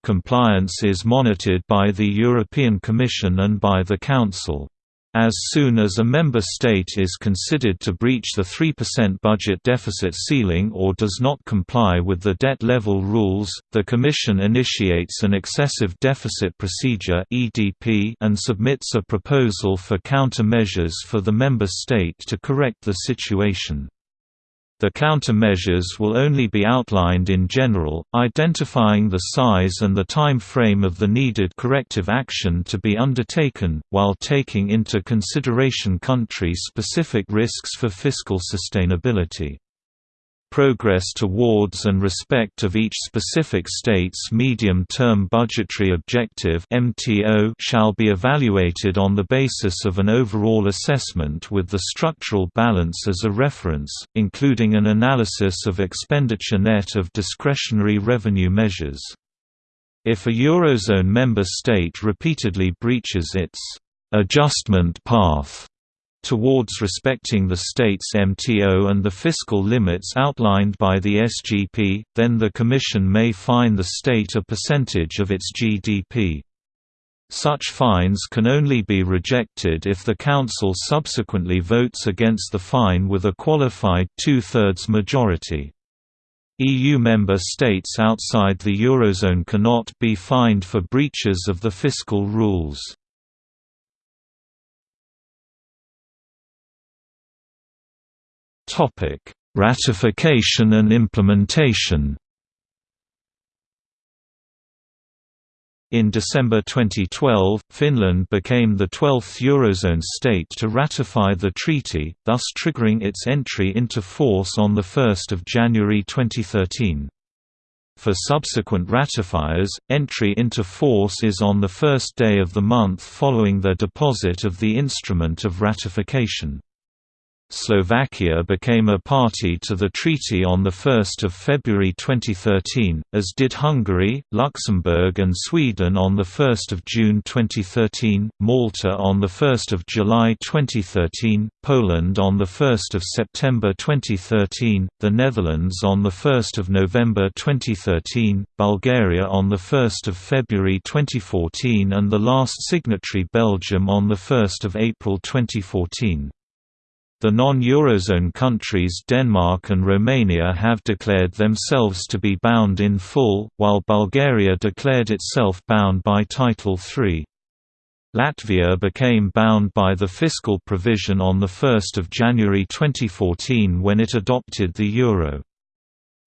Compliance is monitored by the European Commission and by the Council. As soon as a member state is considered to breach the 3% budget deficit ceiling or does not comply with the debt level rules, the Commission initiates an excessive deficit procedure and submits a proposal for countermeasures for the member state to correct the situation. The countermeasures will only be outlined in general, identifying the size and the time frame of the needed corrective action to be undertaken, while taking into consideration country-specific risks for fiscal sustainability. Progress towards and respect of each specific state's medium-term budgetary objective shall be evaluated on the basis of an overall assessment with the structural balance as a reference, including an analysis of expenditure net of discretionary revenue measures. If a Eurozone member state repeatedly breaches its adjustment path towards respecting the state's MTO and the fiscal limits outlined by the SGP, then the Commission may fine the state a percentage of its GDP. Such fines can only be rejected if the Council subsequently votes against the fine with a qualified two-thirds majority. EU member states outside the Eurozone cannot be fined for breaches of the fiscal rules. Topic: Ratification and implementation. In December 2012, Finland became the 12th Eurozone state to ratify the treaty, thus triggering its entry into force on 1 January 2013. For subsequent ratifiers, entry into force is on the first day of the month following their deposit of the instrument of ratification. Slovakia became a party to the treaty on 1 February 2013, as did Hungary, Luxembourg and Sweden on 1 June 2013, Malta on 1 July 2013, Poland on 1 September 2013, the Netherlands on 1 November 2013, Bulgaria on 1 February 2014 and the last signatory Belgium on 1 April 2014. The non-Eurozone countries Denmark and Romania have declared themselves to be bound in full, while Bulgaria declared itself bound by Title III. Latvia became bound by the fiscal provision on 1 January 2014 when it adopted the euro.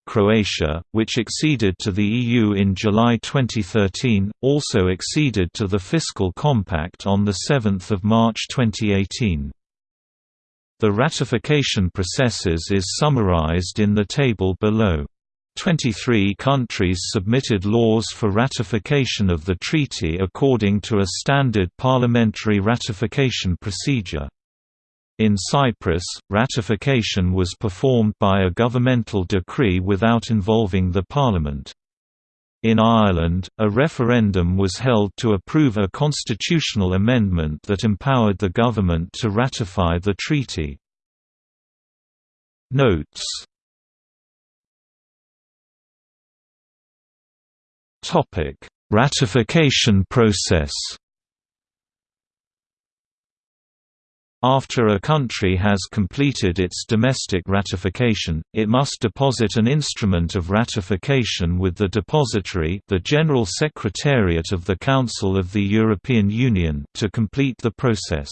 Croatia, which acceded to the EU in July 2013, also acceded to the Fiscal Compact on 7 March 2018. The ratification processes is summarized in the table below. 23 countries submitted laws for ratification of the treaty according to a standard parliamentary ratification procedure. In Cyprus, ratification was performed by a governmental decree without involving the parliament. In Ireland, a referendum was held to approve a constitutional amendment that empowered the government to ratify the treaty. Notes. Ratification process After a country has completed its domestic ratification, it must deposit an instrument of ratification with the depository the General Secretariat of the Council of the European Union to complete the process.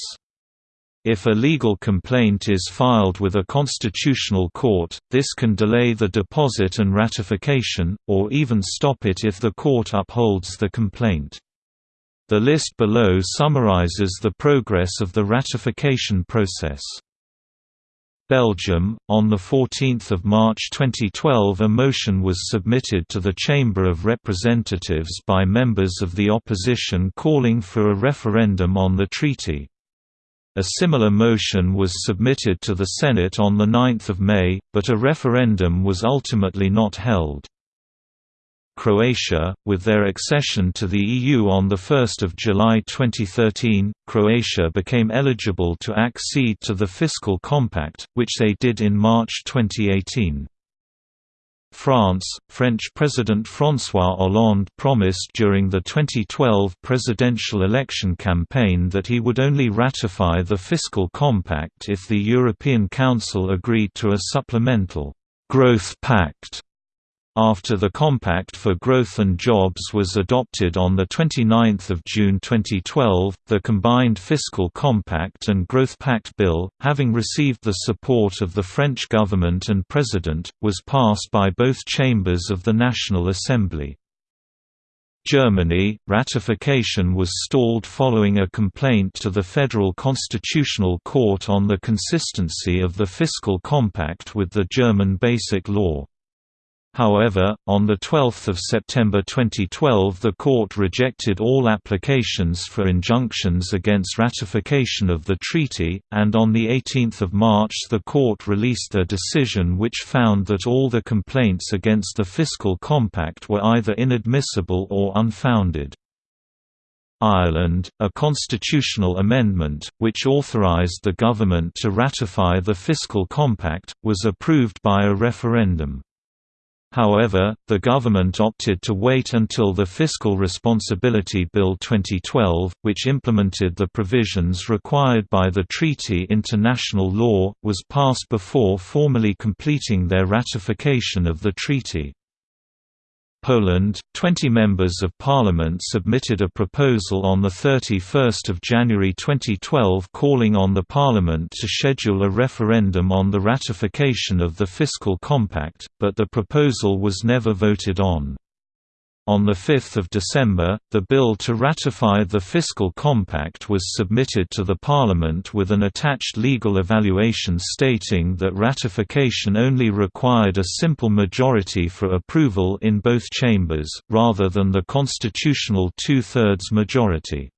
If a legal complaint is filed with a constitutional court, this can delay the deposit and ratification, or even stop it if the court upholds the complaint. The list below summarizes the progress of the ratification process. Belgium, on 14 March 2012 a motion was submitted to the Chamber of Representatives by members of the opposition calling for a referendum on the treaty. A similar motion was submitted to the Senate on 9 May, but a referendum was ultimately not held. Croatia, with their accession to the EU on 1 July 2013, Croatia became eligible to accede to the Fiscal Compact, which they did in March 2018. France, French President François Hollande promised during the 2012 presidential election campaign that he would only ratify the Fiscal Compact if the European Council agreed to a supplemental «growth pact» After the Compact for Growth and Jobs was adopted on 29 June 2012, the combined Fiscal Compact and Growth Pact Bill, having received the support of the French government and President, was passed by both chambers of the National Assembly. Germany, ratification was stalled following a complaint to the Federal Constitutional Court on the consistency of the Fiscal Compact with the German Basic Law. However, on 12 September 2012 the court rejected all applications for injunctions against ratification of the treaty, and on 18 March the court released a decision which found that all the complaints against the fiscal compact were either inadmissible or unfounded. Ireland, a constitutional amendment, which authorised the government to ratify the fiscal compact, was approved by a referendum. However, the government opted to wait until the Fiscal Responsibility Bill 2012, which implemented the provisions required by the treaty into national law, was passed before formally completing their ratification of the treaty. Poland, 20 members of parliament submitted a proposal on 31 January 2012 calling on the parliament to schedule a referendum on the ratification of the fiscal compact, but the proposal was never voted on. On 5 December, the bill to ratify the Fiscal Compact was submitted to the Parliament with an attached legal evaluation stating that ratification only required a simple majority for approval in both chambers, rather than the constitutional two-thirds majority.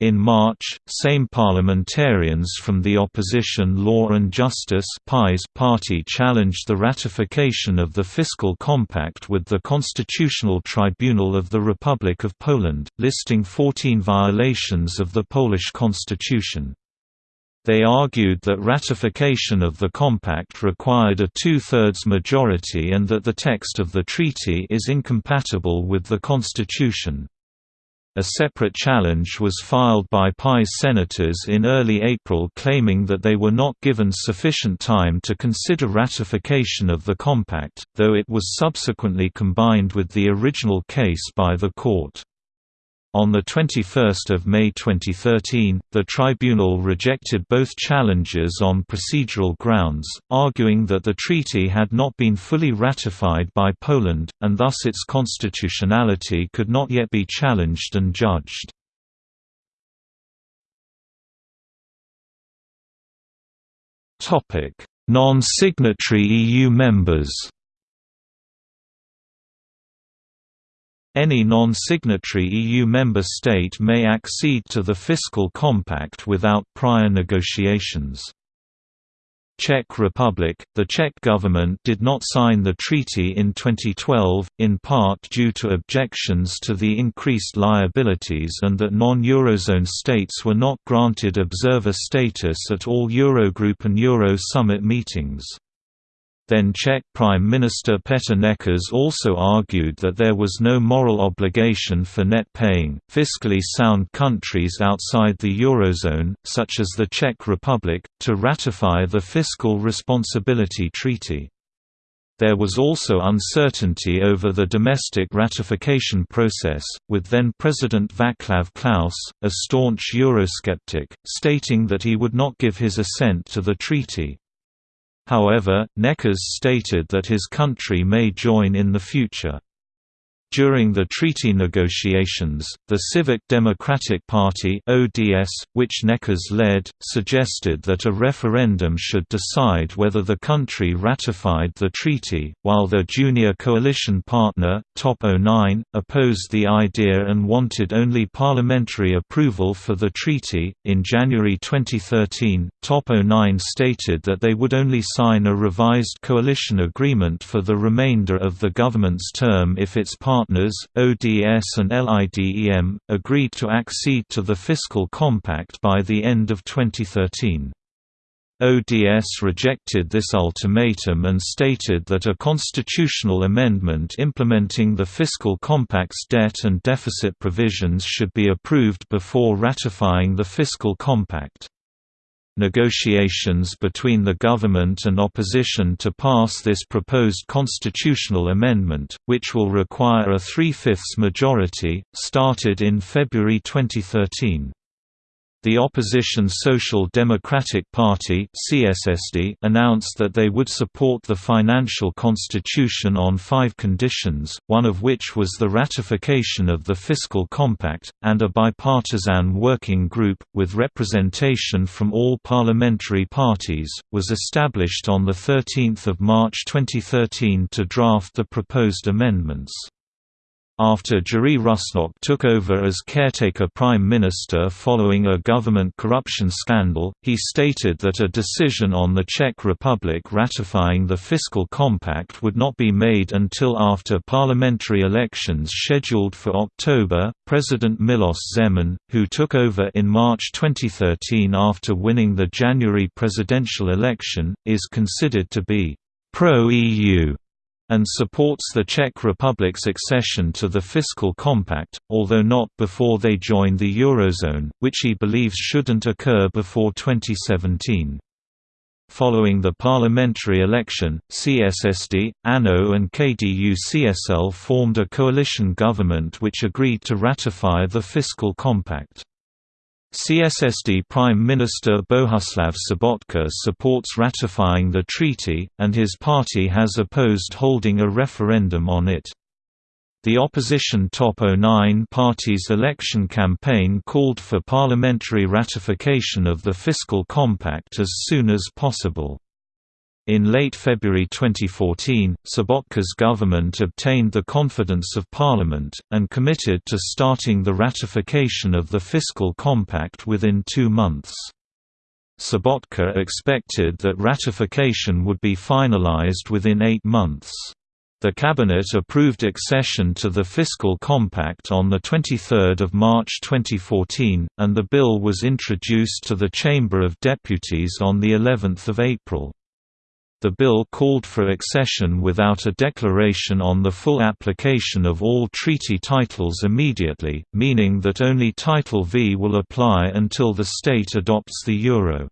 In March, same parliamentarians from the opposition Law and Justice party challenged the ratification of the Fiscal Compact with the Constitutional Tribunal of the Republic of Poland, listing 14 violations of the Polish constitution. They argued that ratification of the compact required a two-thirds majority and that the text of the treaty is incompatible with the constitution. A separate challenge was filed by PiS senators in early April claiming that they were not given sufficient time to consider ratification of the compact, though it was subsequently combined with the original case by the court. On 21 May 2013, the tribunal rejected both challenges on procedural grounds, arguing that the treaty had not been fully ratified by Poland, and thus its constitutionality could not yet be challenged and judged. Non-signatory EU members Any non-signatory EU member state may accede to the Fiscal Compact without prior negotiations. Czech Republic – The Czech government did not sign the treaty in 2012, in part due to objections to the increased liabilities and that non-Eurozone states were not granted observer status at all Eurogroup and Euro summit meetings. Then Czech Prime Minister Petr Nečas also argued that there was no moral obligation for net paying, fiscally sound countries outside the Eurozone, such as the Czech Republic, to ratify the Fiscal Responsibility Treaty. There was also uncertainty over the domestic ratification process, with then-President Václav Klaus, a staunch Eurosceptic, stating that he would not give his assent to the treaty. However, Nečas stated that his country may join in the future. During the treaty negotiations, the Civic Democratic Party (ODS), which Nečas led, suggested that a referendum should decide whether the country ratified the treaty, while their junior coalition partner, Top 09, opposed the idea and wanted only parliamentary approval for the treaty. In January 2013, Top 09 stated that they would only sign a revised coalition agreement for the remainder of the government's term if its partner partners, ODS and LIDEM, agreed to accede to the Fiscal Compact by the end of 2013. ODS rejected this ultimatum and stated that a constitutional amendment implementing the Fiscal Compact's debt and deficit provisions should be approved before ratifying the Fiscal Compact. Negotiations between the government and opposition to pass this proposed constitutional amendment, which will require a three-fifths majority, started in February 2013. The opposition Social Democratic Party announced that they would support the financial constitution on five conditions, one of which was the ratification of the fiscal compact, and a bipartisan working group, with representation from all parliamentary parties, was established on 13 March 2013 to draft the proposed amendments. After Jiří Rusnok took over as caretaker prime minister following a government corruption scandal, he stated that a decision on the Czech Republic ratifying the fiscal compact would not be made until after parliamentary elections scheduled for October. President Milos Zeman, who took over in March 2013 after winning the January presidential election, is considered to be pro-EU and supports the Czech Republic's accession to the fiscal compact, although not before they join the Eurozone, which he believes shouldn't occur before 2017. Following the parliamentary election, CSSD, ANO and KDU-CSL formed a coalition government which agreed to ratify the fiscal compact. CSSD Prime Minister Bohuslav Sobotka supports ratifying the treaty, and his party has opposed holding a referendum on it. The opposition Top 09 party's election campaign called for parliamentary ratification of the fiscal compact as soon as possible. In late February 2014, Sobotka's government obtained the confidence of Parliament, and committed to starting the ratification of the fiscal compact within two months. Sobotka expected that ratification would be finalized within eight months. The cabinet approved accession to the fiscal compact on 23 March 2014, and the bill was introduced to the Chamber of Deputies on of April. The bill called for accession without a declaration on the full application of all treaty titles immediately, meaning that only Title V will apply until the state adopts the euro.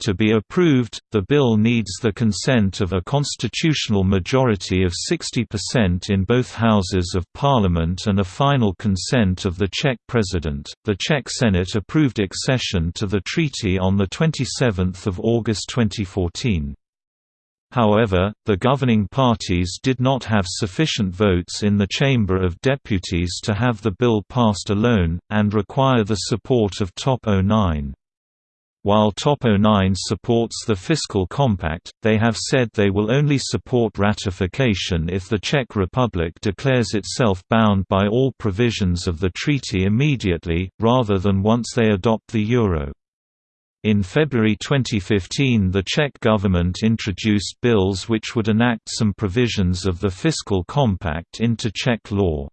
To be approved, the bill needs the consent of a constitutional majority of 60% in both houses of parliament and a final consent of the Czech president. The Czech Senate approved accession to the treaty on the 27th of August 2014. However, the governing parties did not have sufficient votes in the Chamber of Deputies to have the bill passed alone, and require the support of Top 09. While Top 09 supports the fiscal compact, they have said they will only support ratification if the Czech Republic declares itself bound by all provisions of the treaty immediately, rather than once they adopt the euro. In February 2015 the Czech government introduced bills which would enact some provisions of the fiscal compact into Czech law.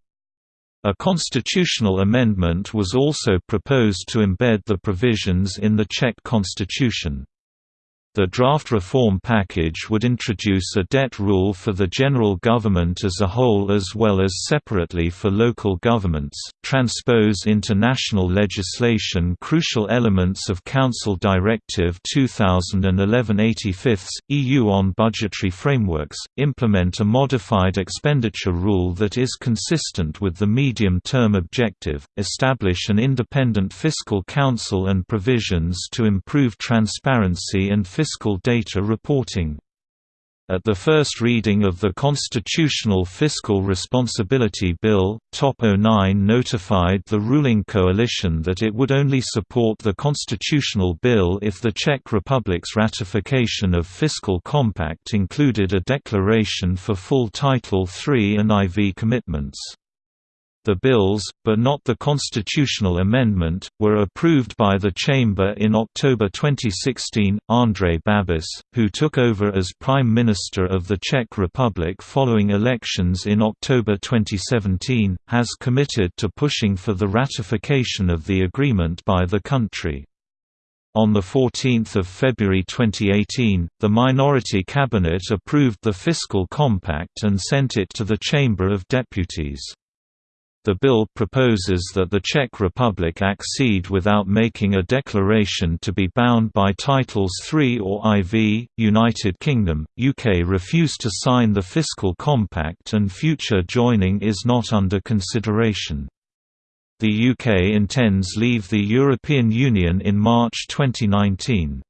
A constitutional amendment was also proposed to embed the provisions in the Czech constitution. The draft reform package would introduce a debt rule for the general government as a whole as well as separately for local governments, transpose into national legislation crucial elements of Council Directive 2011-85, EU on budgetary frameworks, implement a modified expenditure rule that is consistent with the medium-term objective, establish an independent fiscal council and provisions to improve transparency and fiscal data reporting. At the first reading of the Constitutional Fiscal Responsibility Bill, Top 09 notified the ruling coalition that it would only support the constitutional bill if the Czech Republic's ratification of fiscal compact included a declaration for full Title III and IV commitments. The bills, but not the constitutional amendment, were approved by the Chamber in October 2016. Andrej Babiš, who took over as Prime Minister of the Czech Republic following elections in October 2017, has committed to pushing for the ratification of the agreement by the country. On 14 February 2018, the minority cabinet approved the fiscal compact and sent it to the Chamber of Deputies. The bill proposes that the Czech Republic accede without making a declaration to be bound by Titles III or IV. United Kingdom, UK refuse to sign the Fiscal Compact and future joining is not under consideration. The UK intends leave the European Union in March 2019.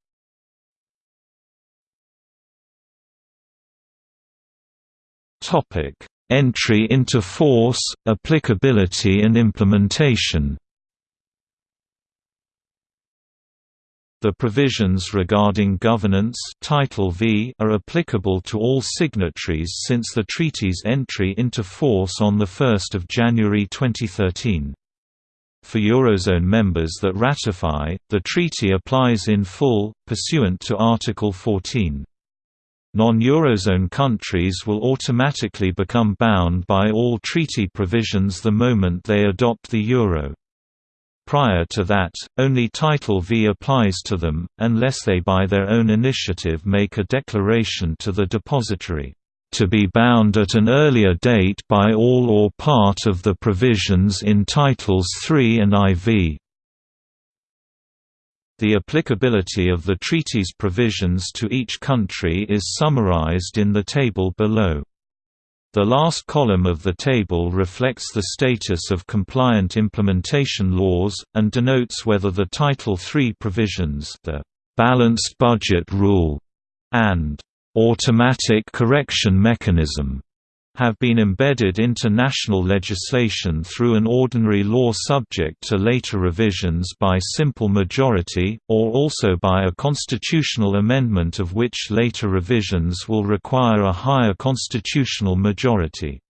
Topic Entry into force, applicability and implementation The provisions regarding governance Title V are applicable to all signatories since the treaty's entry into force on 1 January 2013. For Eurozone members that ratify, the treaty applies in full, pursuant to Article 14. Non-Eurozone countries will automatically become bound by all treaty provisions the moment they adopt the euro. Prior to that, only Title V applies to them, unless they by their own initiative make a declaration to the depository, "...to be bound at an earlier date by all or part of the provisions in Titles III and IV." The applicability of the treaty's provisions to each country is summarized in the table below. The last column of the table reflects the status of compliant implementation laws, and denotes whether the Title III provisions the «balanced budget rule» and «automatic correction mechanism» have been embedded into national legislation through an ordinary law subject to later revisions by simple majority, or also by a constitutional amendment of which later revisions will require a higher constitutional majority.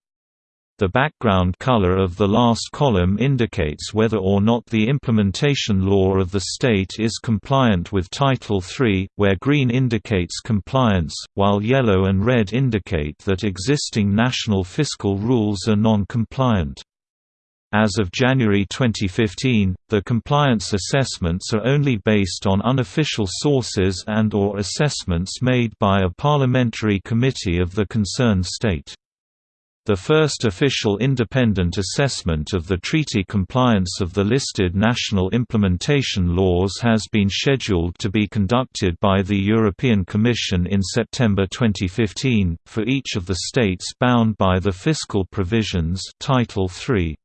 The background color of the last column indicates whether or not the implementation law of the state is compliant with Title III, where green indicates compliance, while yellow and red indicate that existing national fiscal rules are non-compliant. As of January 2015, the compliance assessments are only based on unofficial sources and or assessments made by a parliamentary committee of the concerned state. The first official independent assessment of the treaty compliance of the listed national implementation laws has been scheduled to be conducted by the European Commission in September 2015, for each of the states bound by the fiscal provisions Title III.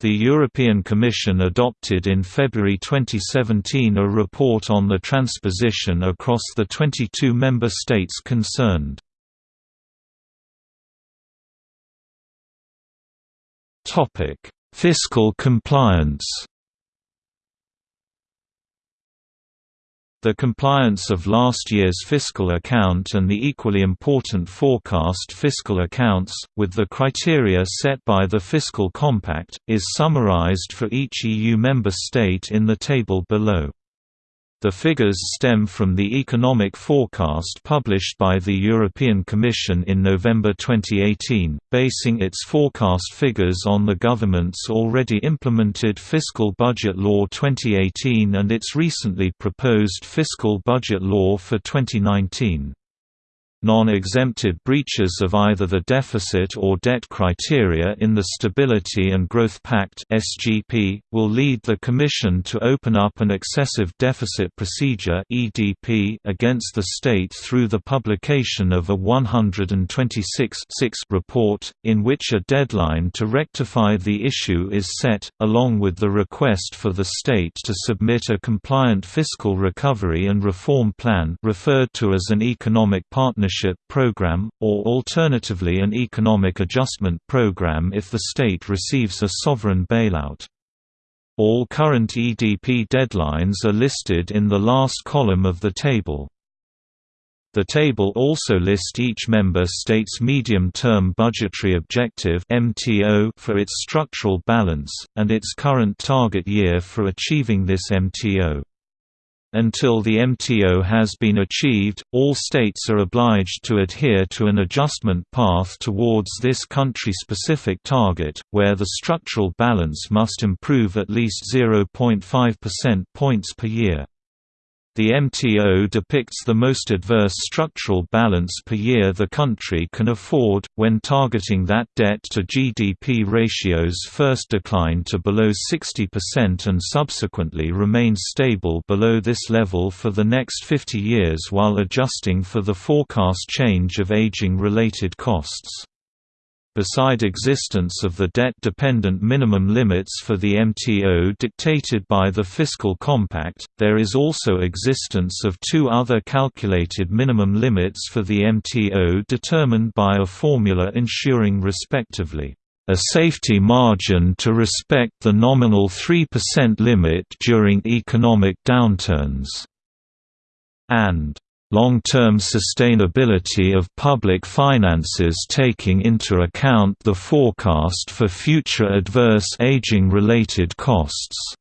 The European Commission adopted in February 2017 a report on the transposition across the 22 member states concerned. Topic: Fiscal compliance. The compliance of last year's fiscal account and the equally important forecast fiscal accounts, with the criteria set by the Fiscal Compact, is summarized for each EU member state in the table below. The figures stem from the economic forecast published by the European Commission in November 2018, basing its forecast figures on the government's already implemented Fiscal Budget Law 2018 and its recently proposed Fiscal Budget Law for 2019. Non-exempted breaches of either the deficit or debt criteria in the Stability and Growth Pact (SGP) will lead the Commission to open up an excessive deficit procedure (EDP) against the state through the publication of a 126 report, in which a deadline to rectify the issue is set, along with the request for the state to submit a compliant fiscal recovery and reform plan, referred to as an economic partnership Partnership Program, or alternatively an Economic Adjustment Program if the state receives a sovereign bailout. All current EDP deadlines are listed in the last column of the table. The table also lists each member state's medium-term budgetary objective (MTO) for its structural balance and its current target year for achieving this MTO. Until the MTO has been achieved, all states are obliged to adhere to an adjustment path towards this country-specific target, where the structural balance must improve at least 0.5 percent points per year. The MTO depicts the most adverse structural balance per year the country can afford, when targeting that debt to GDP ratios first decline to below 60% and subsequently remain stable below this level for the next 50 years while adjusting for the forecast change of aging-related costs. Beside existence of the debt-dependent minimum limits for the MTO dictated by the Fiscal Compact, there is also existence of two other calculated minimum limits for the MTO determined by a formula ensuring respectively, a safety margin to respect the nominal 3% limit during economic downturns, and long-term sustainability of public finances taking into account the forecast for future adverse aging-related costs.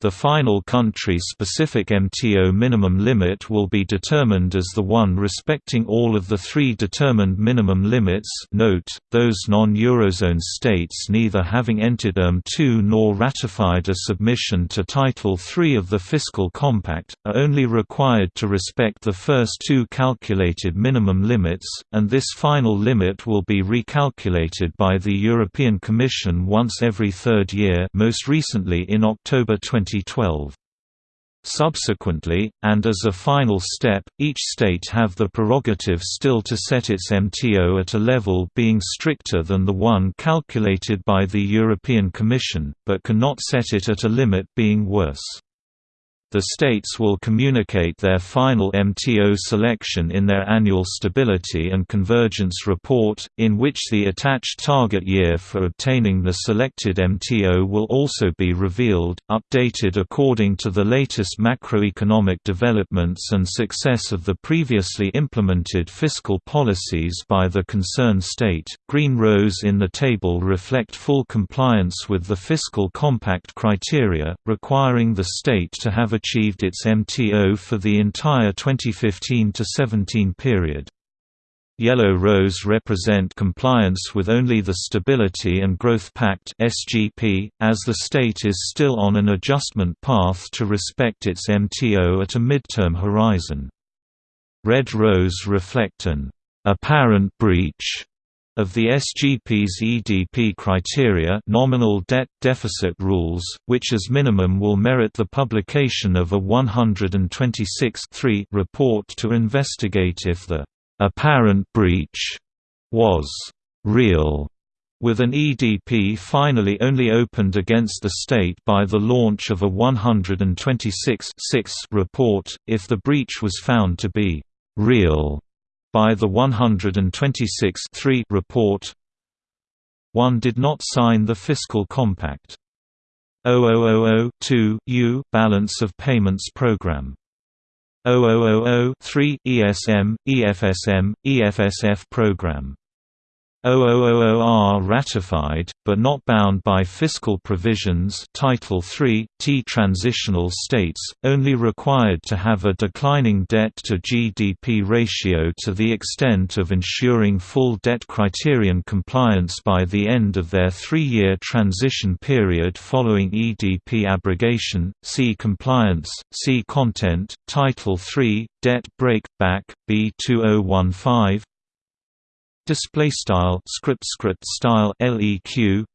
The final country-specific MTO minimum limit will be determined as the one respecting all of the three determined minimum limits note, those non-Eurozone states neither having entered ERM2 nor ratified a submission to Title III of the Fiscal Compact, are only required to respect the first two calculated minimum limits, and this final limit will be recalculated by the European Commission once every third year most recently in October 20 2012. Subsequently, and as a final step, each state have the prerogative still to set its MTO at a level being stricter than the one calculated by the European Commission, but cannot set it at a limit being worse. The states will communicate their final MTO selection in their annual Stability and Convergence Report, in which the attached target year for obtaining the selected MTO will also be revealed, updated according to the latest macroeconomic developments and success of the previously implemented fiscal policies by the concerned state. Green rows in the table reflect full compliance with the Fiscal Compact criteria, requiring the state to have achieved its MTO for the entire 2015–17 period. Yellow rows represent compliance with only the Stability and Growth Pact (SGP), as the state is still on an adjustment path to respect its MTO at a midterm horizon. Red rows reflect an apparent breach of the SGP's EDP criteria nominal debt deficit rules, which as minimum will merit the publication of a 126 report to investigate if the apparent breach was real with an EDP finally only opened against the state by the launch of a 126 report, if the breach was found to be real by the 126 report. One did not sign the Fiscal Compact. 0000 U Balance of Payments Program. 0000 ESM, EFSM, EFSF Program 0000 are ratified, but not bound by fiscal provisions Title III, T transitional states, only required to have a declining debt-to-GDP ratio to the extent of ensuring full debt criterion compliance by the end of their three-year transition period following EDP abrogation, see Compliance, see Content, Title III, Debt Brake, Back, B2015, display style script script style leq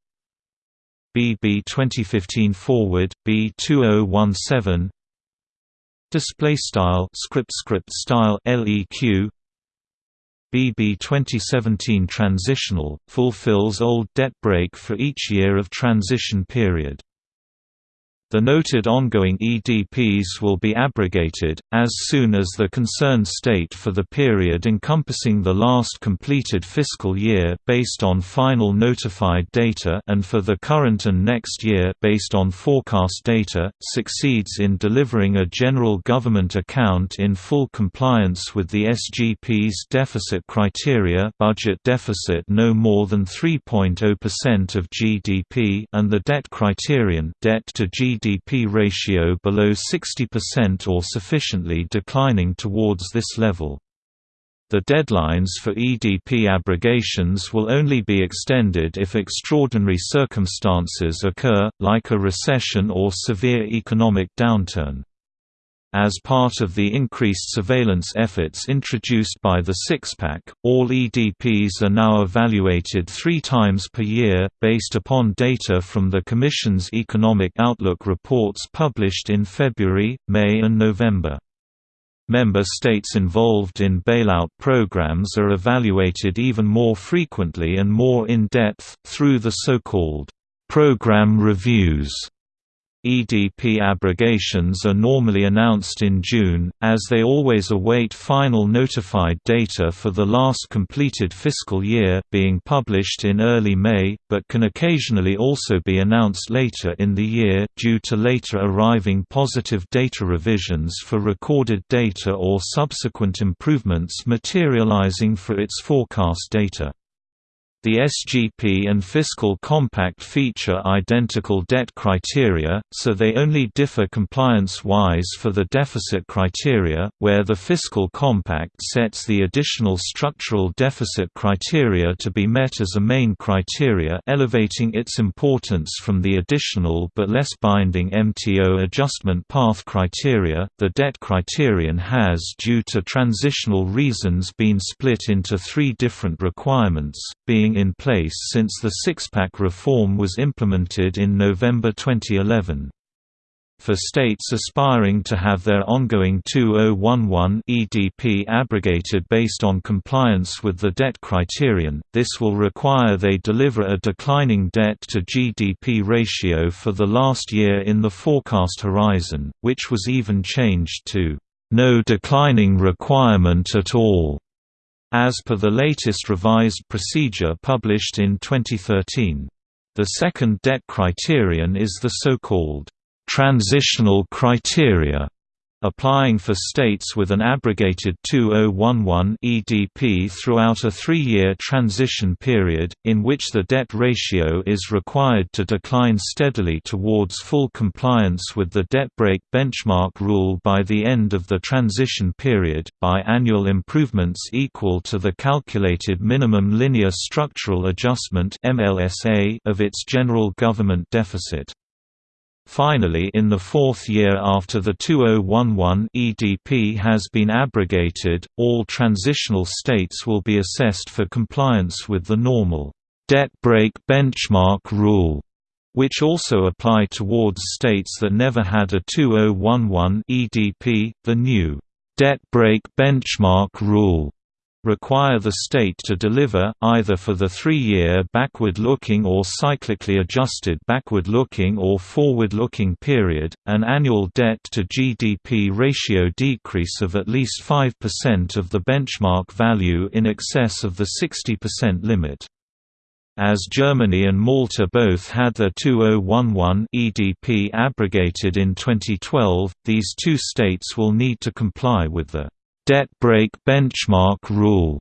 bb 2015 forward b2017 display style script script style leq bb 2017 transitional fulfills old debt brake for each year of transition period the noted ongoing EDPs will be abrogated, as soon as the concerned state for the period encompassing the last completed fiscal year based on final notified data and for the current and next year based on forecast data, succeeds in delivering a general government account in full compliance with the SGP's deficit criteria budget deficit no more than 3.0% of GDP and the debt criterion debt to GDP GDP ratio below 60% or sufficiently declining towards this level. The deadlines for EDP abrogations will only be extended if extraordinary circumstances occur, like a recession or severe economic downturn. As part of the increased surveillance efforts introduced by the Six-Pack, all EDPs are now evaluated three times per year, based upon data from the Commission's Economic Outlook reports published in February, May and November. Member states involved in bailout programs are evaluated even more frequently and more in-depth, through the so-called program reviews EDP abrogations are normally announced in June, as they always await final notified data for the last completed fiscal year being published in early May, but can occasionally also be announced later in the year, due to later arriving positive data revisions for recorded data or subsequent improvements materializing for its forecast data. The SGP and Fiscal Compact feature identical debt criteria, so they only differ compliance-wise for the deficit criteria, where the Fiscal Compact sets the additional structural deficit criteria to be met as a main criteria elevating its importance from the additional but less binding MTO adjustment path criteria. The debt criterion has due to transitional reasons been split into three different requirements, being in place since the six-pack reform was implemented in November 2011. For states aspiring to have their ongoing 2011 EDP abrogated based on compliance with the debt criterion, this will require they deliver a declining debt-to-GDP ratio for the last year in the forecast horizon, which was even changed to no declining requirement at all as per the latest revised procedure published in 2013. The second debt criterion is the so-called transitional criteria applying for states with an abrogated 2011 EDP throughout a three-year transition period, in which the debt ratio is required to decline steadily towards full compliance with the debt brake benchmark rule by the end of the transition period, by annual improvements equal to the calculated minimum linear structural adjustment of its general government deficit. Finally in the fourth year after the 2011 EDP has been abrogated, all transitional states will be assessed for compliance with the normal debt brake benchmark rule, which also apply towards states that never had a 2011 EDP. The new debt brake benchmark rule require the state to deliver, either for the three-year backward-looking or cyclically adjusted backward-looking or forward-looking period, an annual debt-to-GDP ratio decrease of at least 5% of the benchmark value in excess of the 60% limit. As Germany and Malta both had their 2011 EDP abrogated in 2012, these two states will need to comply with the debt brake benchmark rule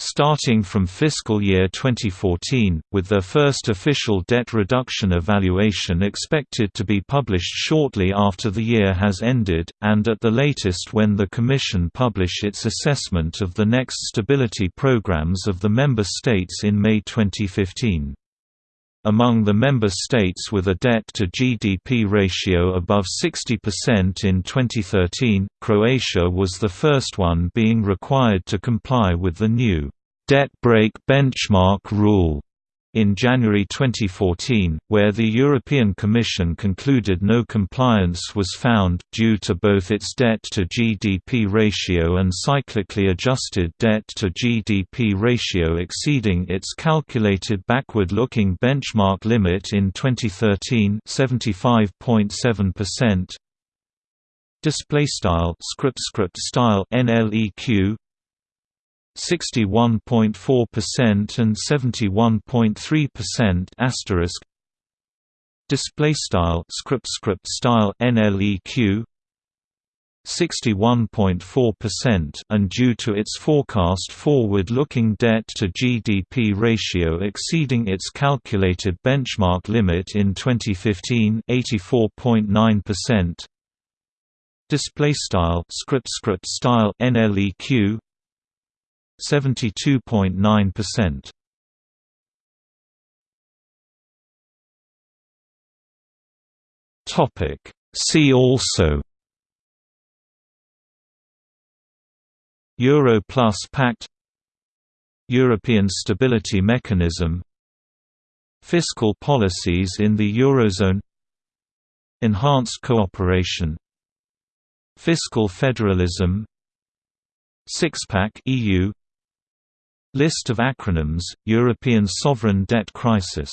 starting from fiscal year 2014, with their first official debt reduction evaluation expected to be published shortly after the year has ended, and at the latest when the Commission publish its assessment of the next stability programs of the member states in May 2015. Among the member states with a debt-to-GDP ratio above 60% in 2013, Croatia was the first one being required to comply with the new debt brake benchmark rule in January 2014, where the European Commission concluded no compliance was found, due to both its debt-to-GDP ratio and cyclically adjusted debt-to-GDP ratio exceeding its calculated backward-looking benchmark limit in 2013 75.7%. Display style script script style NLEQ 61.4% and 71.3% asterisk. Display style script script style NLEQ 61.4% and due to its forecast forward-looking debt to GDP ratio exceeding its calculated benchmark limit in 2015 84.9% display style script script style NLEQ 72.9%. Topic See also Euro Plus Pact European Stability Mechanism Fiscal policies in the Eurozone Enhanced cooperation Fiscal federalism Six-pack EU List of acronyms, European sovereign debt crisis